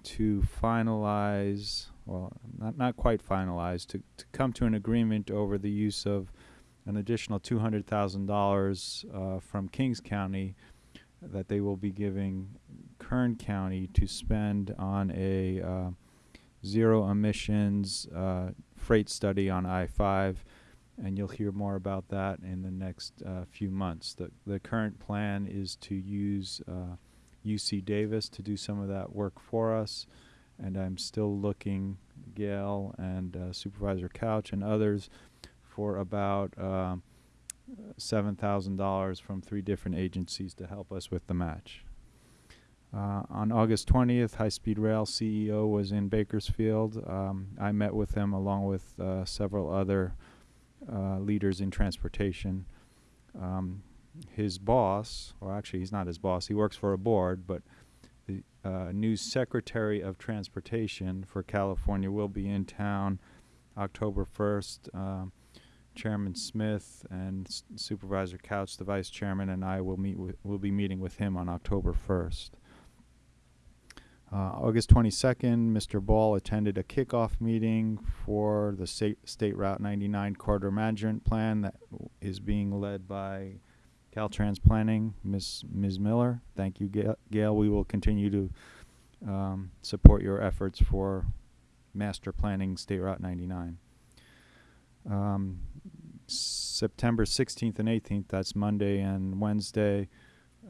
to finalize, well, not not quite finalize, to to come to an agreement over the use of an additional two hundred thousand dollars uh, from Kings County that they will be giving Kern County to spend on a uh, zero emissions uh, freight study on I five, and you'll hear more about that in the next uh, few months. the The current plan is to use uh, UC Davis to do some of that work for us, and I'm still looking, Gail and uh, Supervisor Couch and others, for about thousand dollars from three different agencies to help us with the match. Uh, on August 20th, High Speed Rail CEO was in Bakersfield. Um, I met with him along with uh, several other uh, leaders in transportation. Um, his boss, or actually, he's not his boss, he works for a board, but the uh, new Secretary of Transportation for California will be in town October 1st. Um, Chairman Smith and S- Supervisor Couch, the Vice Chairman, and I will meet will be meeting with him on October 1st. Uh, August 22nd, Mr. Ball attended a kickoff meeting for the State, State Route 99 Corridor Management Plan that is being led by Caltrans Planning, Ms. Ms. Miller. Thank you, Gail. Gail. We will continue to um, support your efforts for master planning State Route 99. Um, September 16th and 18th, that's Monday and Wednesday,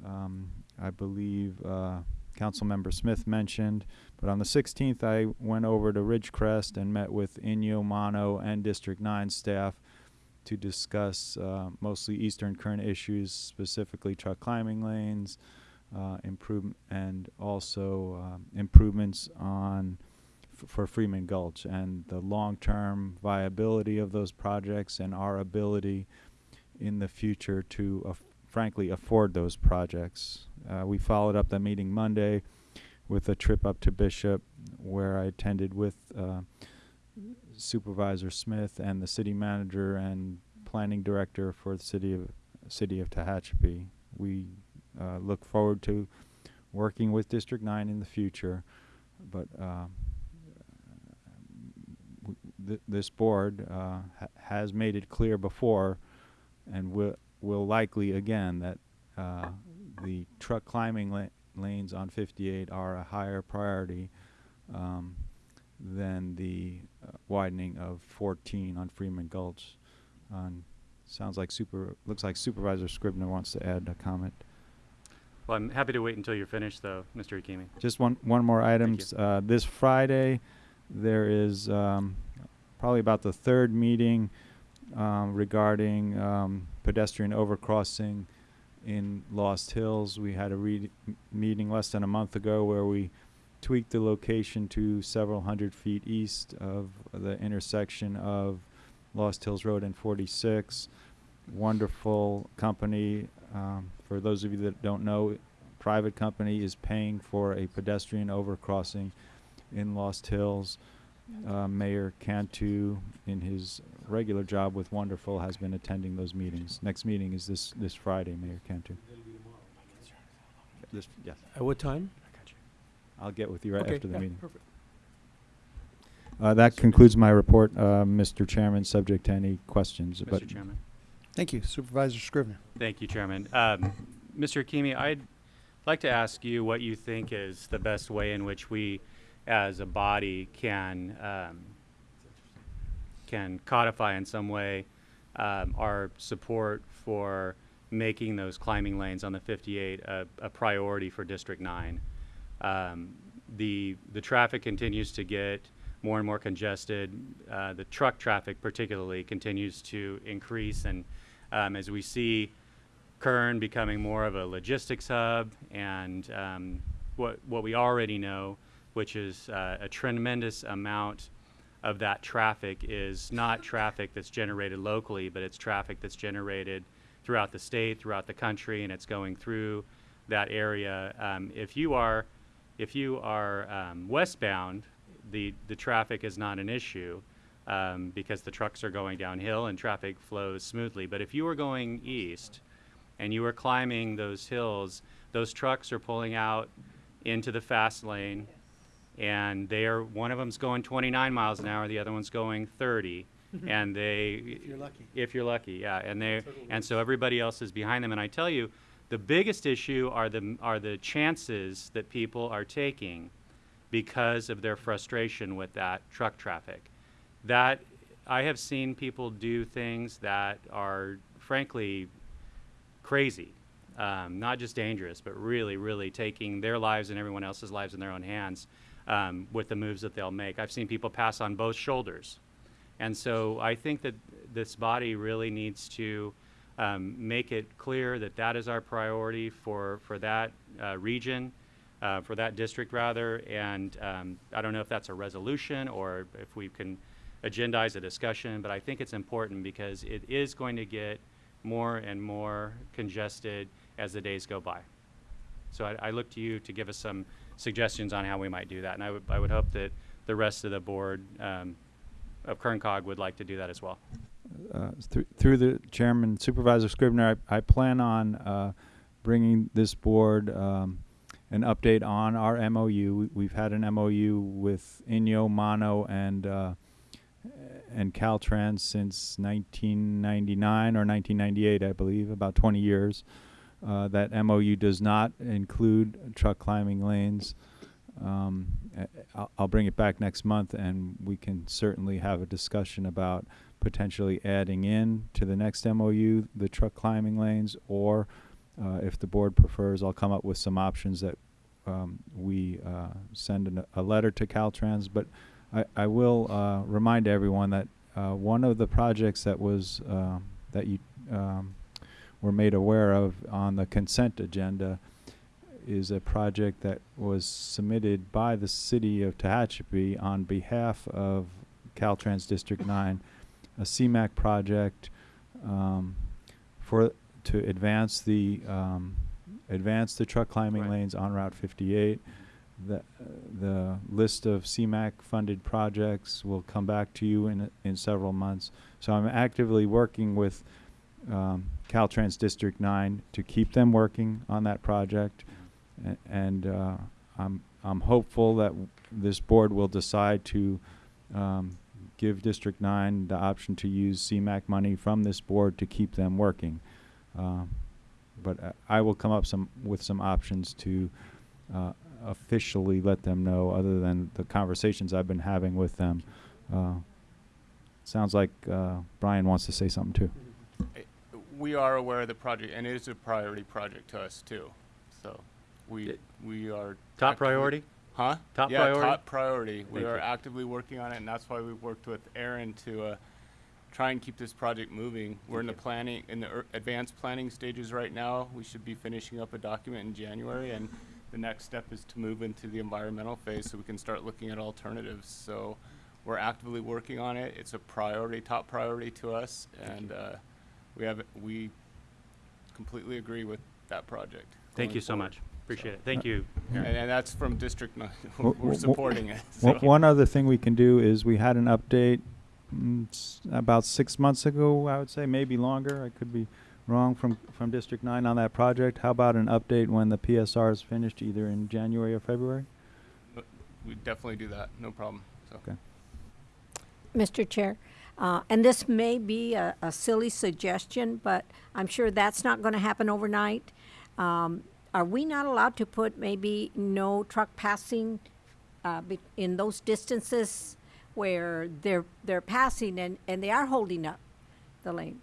um, I believe uh, Councilmember Smith mentioned. But on the 16th, I went over to Ridgecrest and met with Inyo, Mono, and District 9 staff to discuss uh, mostly Eastern Kern issues, specifically truck climbing lanes, uh, improve and also um, improvements on for Freeman Gulch and the long-term viability of those projects and our ability in the future to frankly afford those projects. Uh, we followed up the meeting Monday with a trip up to Bishop where I attended with uh, Supervisor Smith and the city manager and planning director for the city of city of Tehachapi. We uh, look forward to working with District 9 in the future, but uh, th- this board uh, ha- has made it clear before and will, will likely again that uh, the truck climbing la- lanes on 58 are a higher priority um, than the uh, widening of 14 on Freeman Gulch. Um, sounds like super, looks like Supervisor Scrivner wants to add a comment. Well, I'm happy to wait until you're finished, though, Mr. Hakimi. Just one, one more item. Uh, this Friday, there is, um, probably about the third meeting, um, regarding, um, pedestrian overcrossing in Lost Hills. We had a meeting less than a month ago where we tweaked the location to several hundred feet east of the intersection of Lost Hills Road and 46. Wonderful company. Um, for those of you that don't know, private company is paying for a pedestrian overcrossing in Lost Hills. Uh, Mayor Cantu, in his regular job with Wonderful, has been attending those meetings. Next meeting is this this Friday, Mayor Cantu. This, yes. At what time? I'll get with you right Okay, after the yeah, meeting. perfect. Uh, that concludes my report, uh, Mr. Chairman, subject to any questions. but- Mr. Chairman. Thank you. Supervisor Scrivner. Thank you, Chairman. Um, Mr. Hakimi, I'd like to ask you what you think is the best way in which we, as a body, can um, can codify in some way um, our support for making those climbing lanes on the 58 a, a priority for District 9. Um, the the traffic continues to get more and more congested. Uh, the truck traffic, particularly, continues to increase, and um, as we see Kern becoming more of a logistics hub, and um, what what we already know, which is uh, a tremendous amount of that traffic is not traffic that's generated locally, but it's traffic that's generated throughout the state, throughout the country, and it's going through that area. Um, if you are if you are um, westbound, the the traffic is not an issue um, because the trucks are going downhill and traffic flows smoothly. But if you are going east and you are climbing those hills, those trucks are pulling out into the fast lane, and they are one of them's going 29 miles an hour, the other one's going 30, and they If you're lucky. if you're lucky, yeah, and they Turtle and so everybody else is behind them. And I tell you, the biggest issue are the are the chances that people are taking because of their frustration with that truck traffic. That I have seen people do things that are frankly crazy, um, not just dangerous, but really, really taking their lives and everyone else's lives in their own hands um, with the moves that they'll make. I've seen people pass on both shoulders. And so I think that this body really needs to um, make it clear that that is our priority for, for that uh, region, uh, for that district rather. And um, I don't know if that's a resolution or if we can agendize a discussion, but I think it's important because it is going to get more and more congested as the days go by. So I, I look to you to give us some suggestions on how we might do that. And I would, I would hope that the rest of the board um, of Kern COG would like to do that as well. uh, through, through the chairman, Supervisor Scrivner, I, I plan on uh, bringing this board um, an update on our MOU. We- We've had an MOU with Inyo, Mono, and uh, and Caltrans since 1999 or 1998, I believe, about 20 years. Uh, that MOU does not include truck climbing lanes. Um, I'll, I'll bring it back next month, and we can certainly have a discussion about potentially adding in to the next MOU the truck climbing lanes, or uh, if the board prefers, I'll come up with some options that um, we uh, send an, a letter to Caltrans. But I, I will uh, remind everyone that uh, one of the projects that was uh, that you um, were made aware of on the consent agenda is a project that was submitted by the city of Tehachapi on behalf of Caltrans District 9, a CMAQ project um, for to advance the um, advance the truck climbing lanes on Route 58. The uh, the list of CMAQ funded projects will come back to you in in several months. So I'm actively working with um, Caltrans District 9 to keep them working on that project. A- And uh, I'm, I'm hopeful that this board will decide to um, give District 9 the option to use CMAQ money from this board to keep them working. Uh, But uh, I will come up some, with some options to uh, officially let them know, other than the conversations I've been having with them. Uh, Sounds like uh, Brian wants to say something too. We are aware of the project, and it is a priority project to us too. So we, we are. Top actively- priority? Huh? Top yeah, priority? top priority. We Thank are you. actively working on it, and that's why we've worked with Aaron to, uh, try and keep this project moving. We're in the planning, in the er- advanced planning stages right now. We should be finishing up a document in January, and the next step is to move into the environmental phase so we can start looking at alternatives. So we're actively working on it. It's a priority, top priority to us, and, uh, we have, we completely agree with that project. Thank going you so forward. much. Appreciate it. Thank you. And, and that's from District Nine. W- We're w- supporting it. w- so. One other thing we can do is we had an update mm, s- about six months ago, I would say, maybe longer. I could be wrong from, from District Nine on that project. How about an update when the PSR is finished, either in January or February? We definitely do that, no problem, so. Okay. Mr. Chair, uh, and this may be a, a silly suggestion, but I'm sure that's not gonna happen overnight. Um, are we not allowed to put maybe no truck passing, uh, in those distances where they're, they're passing and, and they are holding up the lane?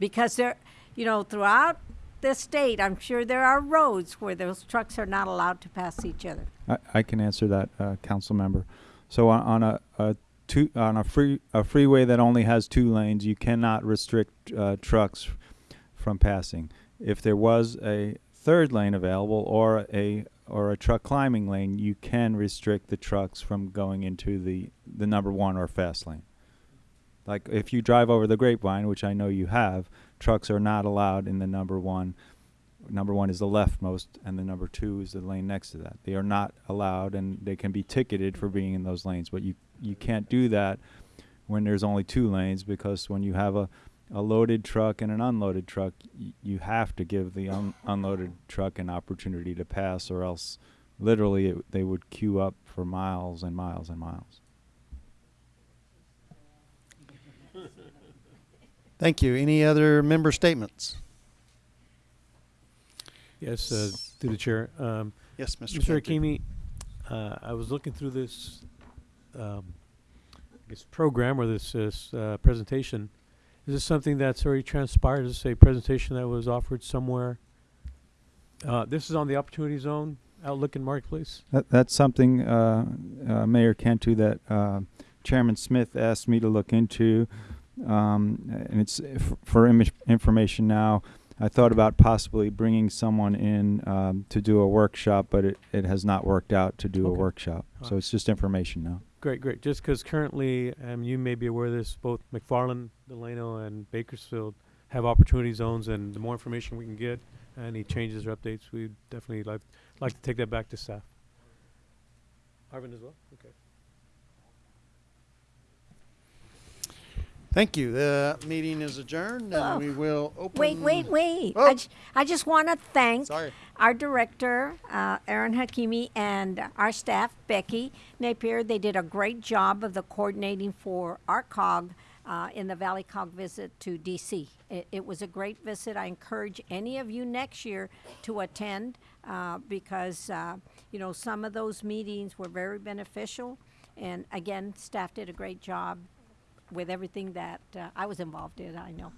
Because there, you know, throughout the state, I'm sure there are roads where those trucks are not allowed to pass each other. I, I can answer that, uh, council member. So on, on a, a two, on a free, a freeway that only has two lanes, you cannot restrict, uh, trucks from passing. If there was a third lane available or a, or a truck climbing lane, you can restrict the trucks from going into the, the number one or fast lane. Like if you drive over the grapevine, which I know you have, trucks are not allowed in the number one. Number one is the leftmost, and the number two is the lane next to that. They are not allowed, and they can be ticketed for being in those lanes. But you you can't do that when there's only two lanes because when you have a a loaded truck and an unloaded truck, y- you have to give the un- unloaded truck an opportunity to pass, or else literally it, they would queue up for miles and miles and miles. Thank you. Any other member statements? Yes, uh, through the chair. Um, Yes, Mr. Mr. Cantu. Hakimi, uh, I was looking through this, um, I guess, program or this, this, uh, presentation. Is this something that's already transpired? Is this a presentation that was offered somewhere? Uh, this is on the Opportunity Zone Outlook and Marketplace? That, that's something, uh, uh, Mayor Cantu, that, uh, Chairman Smith asked me to look into. Um, and it's f- for information now. I thought about possibly bringing someone in, um, to do a workshop, but it, it has not worked out to do a Okay. workshop. So Alright. it's just information now. Great, great. Just because currently, um, you may be aware of this, both McFarland, Delano, and Bakersfield have opportunity zones, and the more information we can get, any changes or updates, we'd definitely like, like to take that back to staff. Arvin as well? Okay. Thank you. The meeting is adjourned and Oh. we will open. Wait, wait, wait. Oh. I, j- I just want to thank Sorry. our director, uh, Aaron Hakimi, and our staff, Becky Napier. They did a great job of the coordinating for our COG uh, in the Valley COG visit to DC. It, it was a great visit. I encourage any of you next year to attend uh, because, uh, you know, some of those meetings were very beneficial. And again, staff did a great job with everything that uh, I was involved in, I know.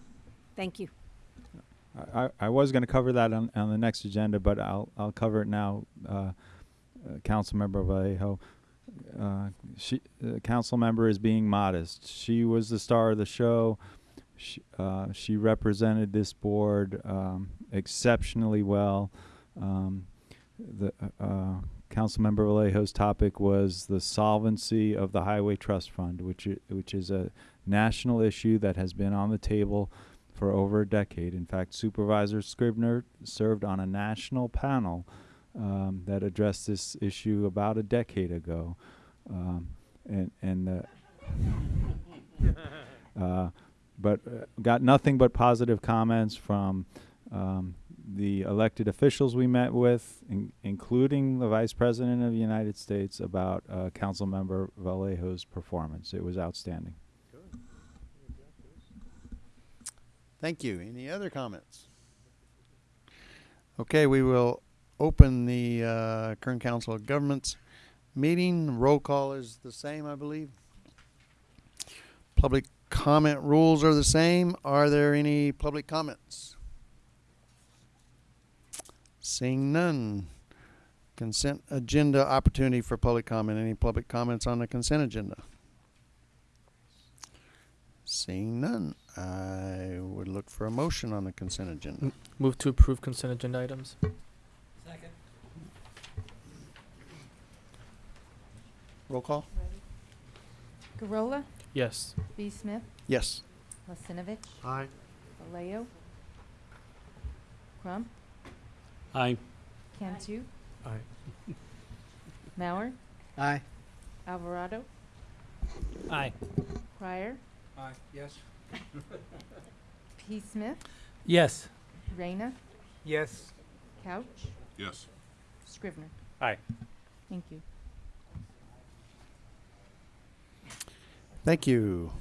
Thank you. I, I was going to cover that on, on the next agenda, but I'll I'll cover it now. Uh, uh, Councilmember Vallejo, uh, she uh, council member is being modest. She was the star of the show. She, uh, she represented this board um, exceptionally well. Um, the uh, uh, Councilmember Vallejo's topic was the solvency of the Highway Trust Fund, which which is a national issue that has been on the table for over a decade. In fact, Supervisor Scrivner served on a national panel um, that addressed this issue about a decade ago, um, and and uh, uh, but uh, got nothing but positive comments from um, the elected officials we met with, in, including the Vice President of the United States, about uh, Councilmember Vallejo's performance. It was outstanding. Thank you. Any other comments? Okay, we will open the uh, Council of Governments meeting. Roll call is the same, I believe. Public comment rules are the same. Are there any public comments? Seeing none. Consent agenda opportunity for public comment. Any public comments on the consent agenda? Seeing none, I would look for a motion on the consent agenda. Move to approve consent agenda items. Second. Roll call? Garola, Yes. B. Smith, Yes. Lasinovich, Aye. Vallejo, Crump, Aye. Cantu, Aye. Mauer, Aye. Alvarado, Aye. Pryor, Aye, yes. P. Smith, Yes. Reyna, Yes. Couch, Yes. Scrivner. Aye. Thank you. Thank you.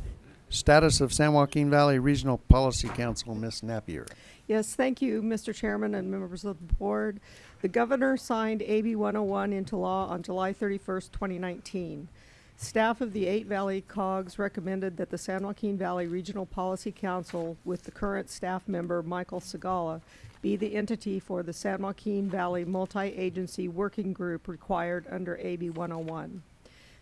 Status of San Joaquin Valley Regional Policy Council, Ms. Napier. Yes, thank you, Mr. Chairman and members of the board. The governor signed AB 101 into law on July 31st, 2019. Staff of the Eight Valley COGS recommended that the San Joaquin Valley Regional Policy Council, with the current staff member Michael Sigala, be the entity for the San Joaquin Valley Multi-Agency Working Group required under AB 101.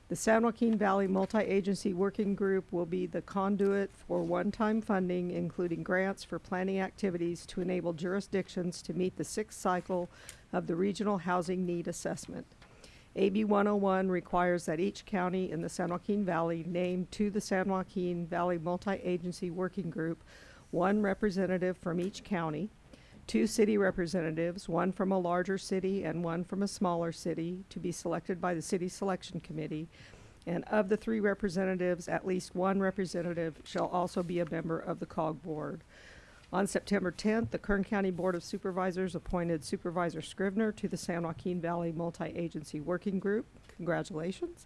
The San Joaquin Valley Multi-Agency Working Group will be the conduit for one-time funding, including grants for planning activities to enable jurisdictions to meet the sixth cycle of the Regional Housing Need Assessment. AB 101 requires that each county in the San Joaquin Valley name to the San Joaquin Valley Multi-Agency Working Group one representative from each county, two city representatives, one from a larger city and one from a smaller city, to be selected by the city selection committee. And of the three representatives, at least one representative shall also be a member of the COG board. On September 10th, the Kern County Board of Supervisors appointed Supervisor Scrivner to the San Joaquin Valley Multi-Agency Working Group. Congratulations.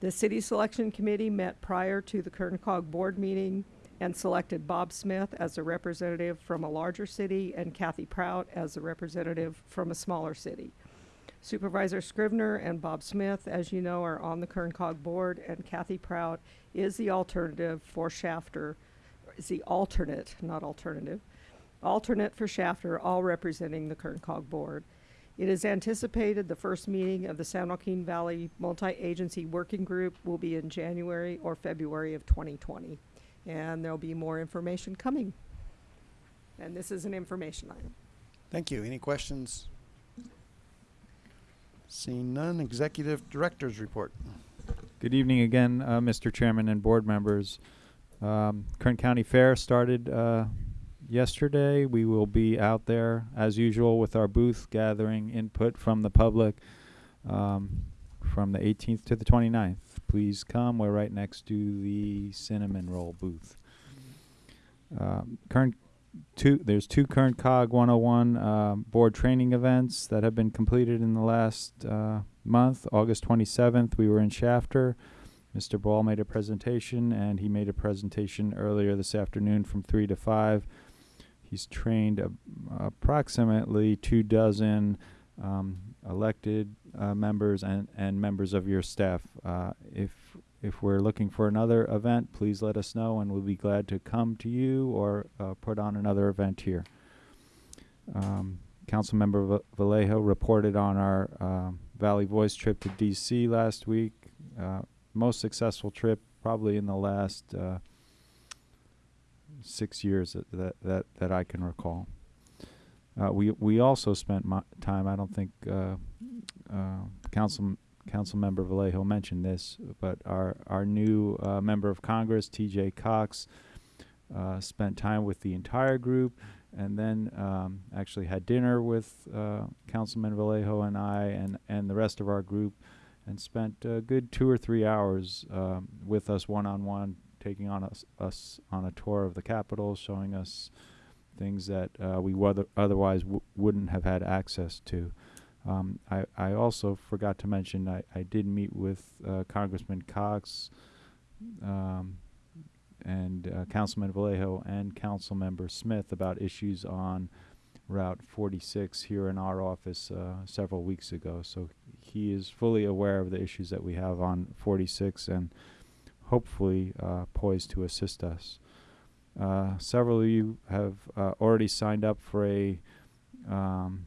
The city selection committee met prior to the Kern COG board meeting and selected Bob Smith as a representative from a larger city and Kathy Prout as a representative from a smaller city. Supervisor Scrivner and Bob Smith, as you know, are on the Kern COG board, and Kathy Prout is the alternative for Shafter, is the alternate, not alternative, alternate for Shafter, all representing the Kern COG board. It is anticipated the first meeting of the San Joaquin Valley Multi-Agency Working Group will be in January or February of 2020. And there'll be more information coming. And this is an information item. Thank you. Any questions? Seeing none, Executive Director's Report. Good evening again, uh, Mr. Chairman and board members. Um, Kern County Fair started uh, yesterday. We will be out there as usual with our booth gathering input from the public um, from the 18th to the 29th. Please come. We're right next to the cinnamon roll booth. Um, Kern two there's two Kern COG 101 um, board training events that have been completed in the last uh, month. August 27th, we were in Shafter. Mr. Ball made a presentation, and he made a presentation earlier this afternoon from 3 to 5. He's trained uh, approximately two dozen um, elected uh, members and, and members of your staff. Uh, if if we're looking for another event, please let us know, and we'll be glad to come to you or uh, put on another event here. Um, Councilmember Va- Vallejo reported on our um, Valley Voice trip to D.C. last week. Uh, most successful trip probably in the last uh, six years that, that that that I can recall. Uh, we we also spent time. I don't think uh, Council Council Member Vallejo mentioned this, but our our new uh, member of Congress, T.J. Cox, uh, spent time with the entire group, and then um, actually had dinner with uh, Councilman Vallejo and I, and and the rest of our group, and spent a good two or three hours um, with us one on one, taking on us us on a tour of the Capitol, showing us things that uh, we wother- otherwise wouldn't have had access to. Um, I, I also forgot to mention I, I did meet with uh, Congressman Cox um, and uh, Councilman Vallejo and Councilmember Smith about issues on Route 46 here in our office uh, several weeks ago. So he is fully aware of the issues that we have on 46 and hopefully uh, poised to assist us. Uh, several of you have uh, already signed up for a um,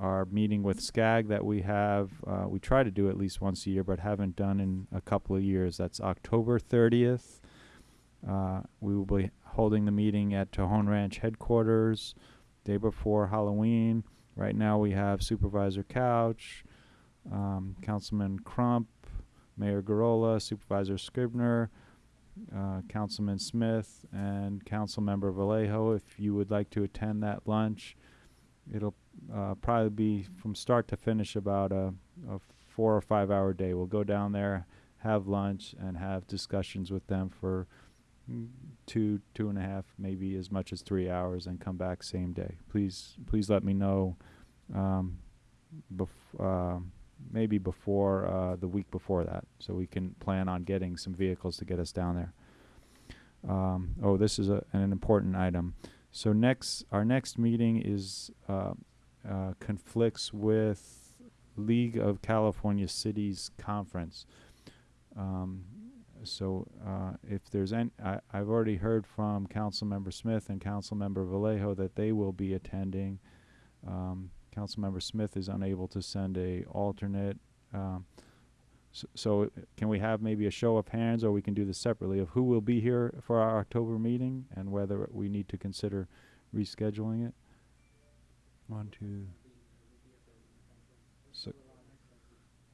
our meeting with SCAG that we have. Uh, we try to do at least once a year, but haven't done in a couple of years. That's October 30th. Uh, we will be holding the meeting at Tejon Ranch headquarters day before Halloween. Right now we have Supervisor Couch, um, Councilman Crump, Mayor Garola, Supervisor Scrivner, uh, Councilman Smith, and Councilmember Vallejo. If you would like to attend that lunch, it'll uh, probably be from start to finish about a, a four or five hour day. We'll go down there, have lunch, and have discussions with them for two, two and a half, maybe as much as three hours, and come back same day. Please, please let me know. Um, bef- uh, maybe before uh, the week before that, so we can plan on getting some vehicles to get us down there. Um, oh, this is a, an important item. So next, our next meeting is uh, uh, conflicts with League of California Cities conference. Um, so uh, if there's any, I, I've already heard from Councilmember Smith and Councilmember Vallejo that they will be attending. Um, Councilmember Smith is unable to send a alternate. Um, so, so can we have maybe a show of hands, or we can do this separately of who will be here for our October meeting and whether we need to consider rescheduling it? One, two. So,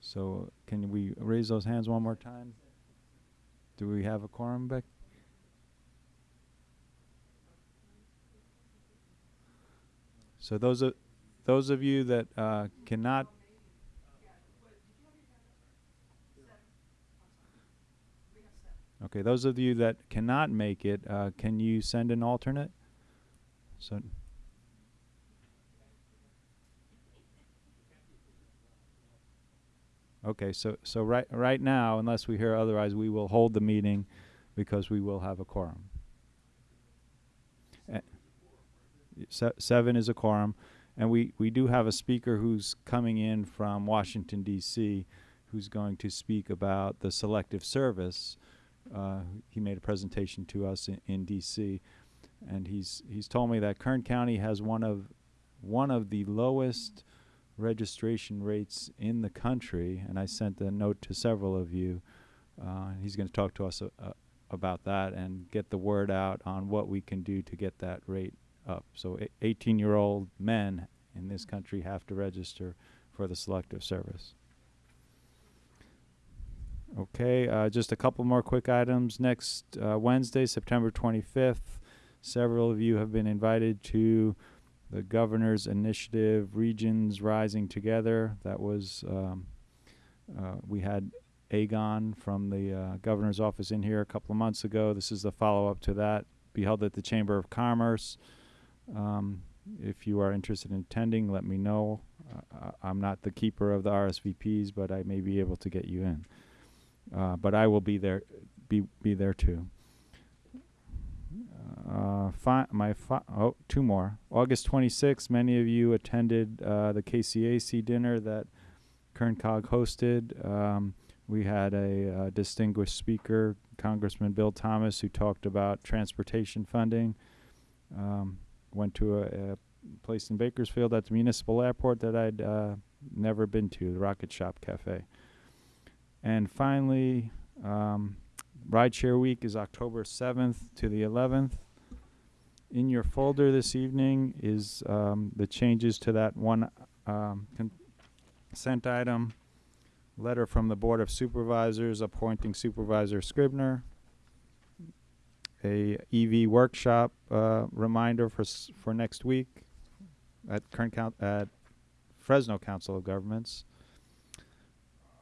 so can we raise those hands one more time? Do we have a quorum, Beck? So those are those of you that uh, cannot. Okay, those of you that cannot make it, uh, can you send an alternate? So. Okay, so, so right, right now, unless we hear otherwise, we will hold the meeting because we will have a quorum. Eh, Se- seven is a quorum, and we, we do have a speaker who's coming in from Washington DC, who's going to speak about the selective service. Uh, he made a presentation to us in, in DC, and he's he's told me that Kern County has one of one of the lowest registration rates in the country, and I sent a note to several of you. Uh, he's going to talk to us about that and get the word out on what we can do to get that rate up. So, 18 year old men in this country have to register for the selective service. Okay, uh, just a couple more quick items. Next uh, Wednesday, September 25th, several of you have been invited to the governor's initiative, Regions Rising Together. That was, um, uh, we had Agon from the uh, governor's office in here a couple of months ago. This is the follow up to that. Be held at the Chamber of Commerce. Um, if you are interested in attending, let me know. Uh, I'm not the keeper of the RSVPs, but I may be able to get you in. Uh, but I will be there, be be there too. Uh, fi- my fi- oh, two more. August 26th, many of you attended uh, the KCAC dinner that Kern COG hosted. Um, we had a uh, distinguished speaker, Congressman Bill Thomas, who talked about transportation funding. Um, went to a, a place in Bakersfield at the municipal airport that I'd uh, never been to, the Rocket Shop Cafe. And finally, um, Rideshare Week is October 7th to the 11th. In your folder this evening is um, the changes to that one um, consent item. Letter from the Board of Supervisors appointing Supervisor Scrivner. A EV workshop uh, reminder for for next week at Kern Coun- at Fresno Council of Governments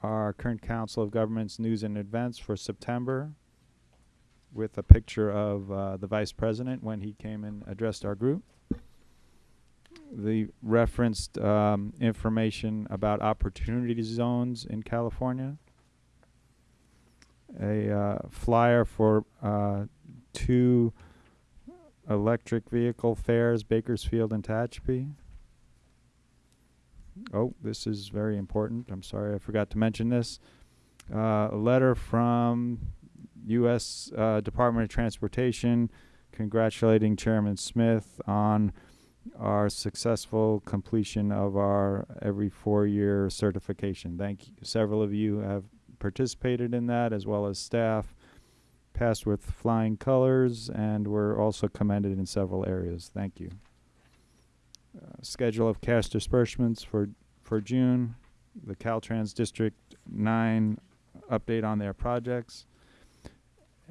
our current Council of Governments news and events for September with a picture of uh, the Vice President when he came and addressed our group. The referenced um, information about opportunity zones in California. A uh, flyer for uh, two electric vehicle fairs, Bakersfield and Tehachapi. Oh, this is very important. I'm sorry, I forgot to mention this. Uh, a letter from U.S. Uh, Department of Transportation congratulating Chairman Smith on our successful completion of our every four-year certification. Thank you. Several of you have participated in that, as well as staff. Passed with flying colors, and were also commended in several areas. Thank you uh, schedule of cash disbursements for for June, the Caltrans District Nine update on their projects,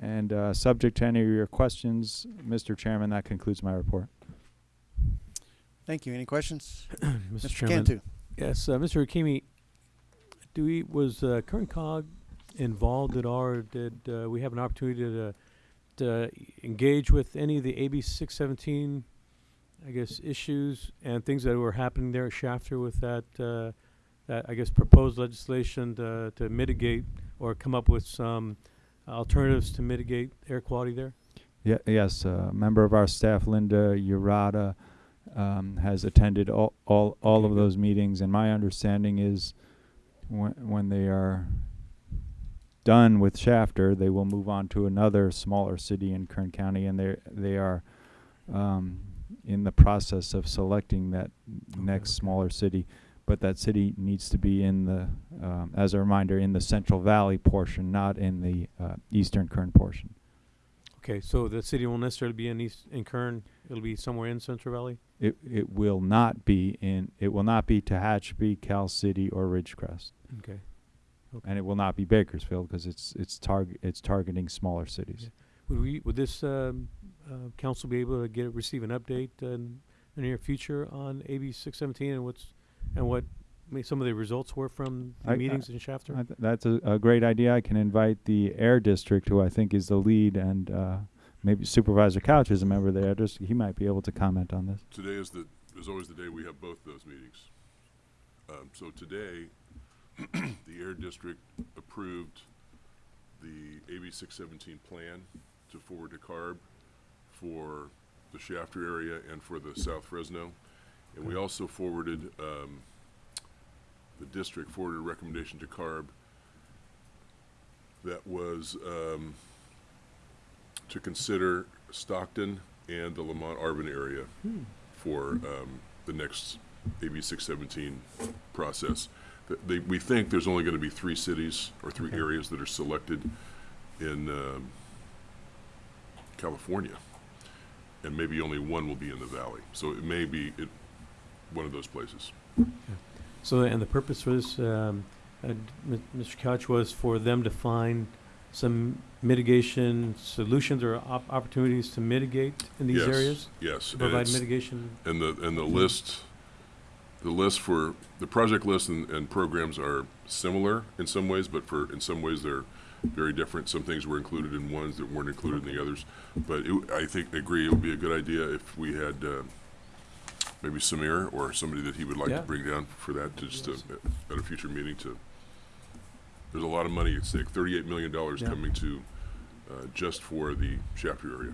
and uh, subject to any of your questions, Mr. Chairman, that concludes my report. Thank you. Any questions? Mr. Mr. Chairman. Cantu. Yes, uh, Mr. Hakimi, do we, was uh, Kern COG involved at all, or did uh, we have an opportunity to, to engage with any of the AB 617, I guess, issues and things that were happening there at Shafter with that, uh, that I guess, proposed legislation to, to mitigate or come up with some alternatives to mitigate air quality there? Yeah, yes, a member of our staff, Linda Urata, um, has attended all, all, all Okay, of good. those meetings, and my understanding is when, when they are done with Shafter, they will move on to another smaller city in Kern County, and they they are um, in the process of selecting that next smaller city. But that city needs to be in the, um, as a reminder, in the Central Valley portion, not in the uh, Eastern Kern portion. Okay, so the city won't necessarily be in East, in Kern, it'll be somewhere in Central Valley? It it will not be in it will not be Tehachapi, Cal City, or Ridgecrest, Okay. Okay. and it will not be Bakersfield because it's it's target it's targeting smaller cities. Would we, would this, um, uh, council be able to get, receive an update uh, in the near future on AB six seventeen and what's, and what may some of the results were from I- the I- meetings in Shafter? I th- that's a, a great idea. I can invite the Air District, who I think is the lead, and uh, maybe Supervisor Couch is a member of the Air District. He might be able to comment on this. Today is the, is always the day we have both those meetings. Um, so today, the Air District approved the AB six seventeen plan to forward to CARB for the Shafter area and for the South Fresno. And we also forwarded, um, the district forwarded a recommendation to CARB that was, um, to consider Stockton and the Lamont Arvin area for, um, the next AB six seventeen process. Th- They, we think there's only gonna be three cities or three Okay. areas that are selected in, um, California. And maybe only one will be in the valley. So it may be it, one of those places. So, and the purpose for this, um, uh, M- Mr. Couch, was for them to find some mitigation solutions or op- opportunities to mitigate in these Yes, areas? Yes. To and provide it's- mitigation? And the, and the list, the list for, the project list and, and programs are similar in some ways, but for, in some ways they're very different. Some things were included in ones that weren't included in the others. But it, I think, I agree, it would be a good idea if we had, uh, maybe Samir or somebody that he would like to Yeah. bring down for that, to just, uh, at a future meeting to, there's a lot of money at stake, thirty-eight million dollars Yeah. coming to, uh, just for the Shafter area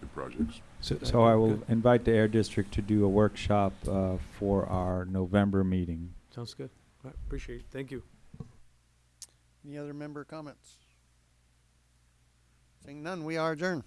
and projects. So, so I will good. invite the Air District to do a workshop uh, for our November meeting. Sounds good. All right, Appreciate it. Thank you. Any other member comments? Seeing none, we are adjourned.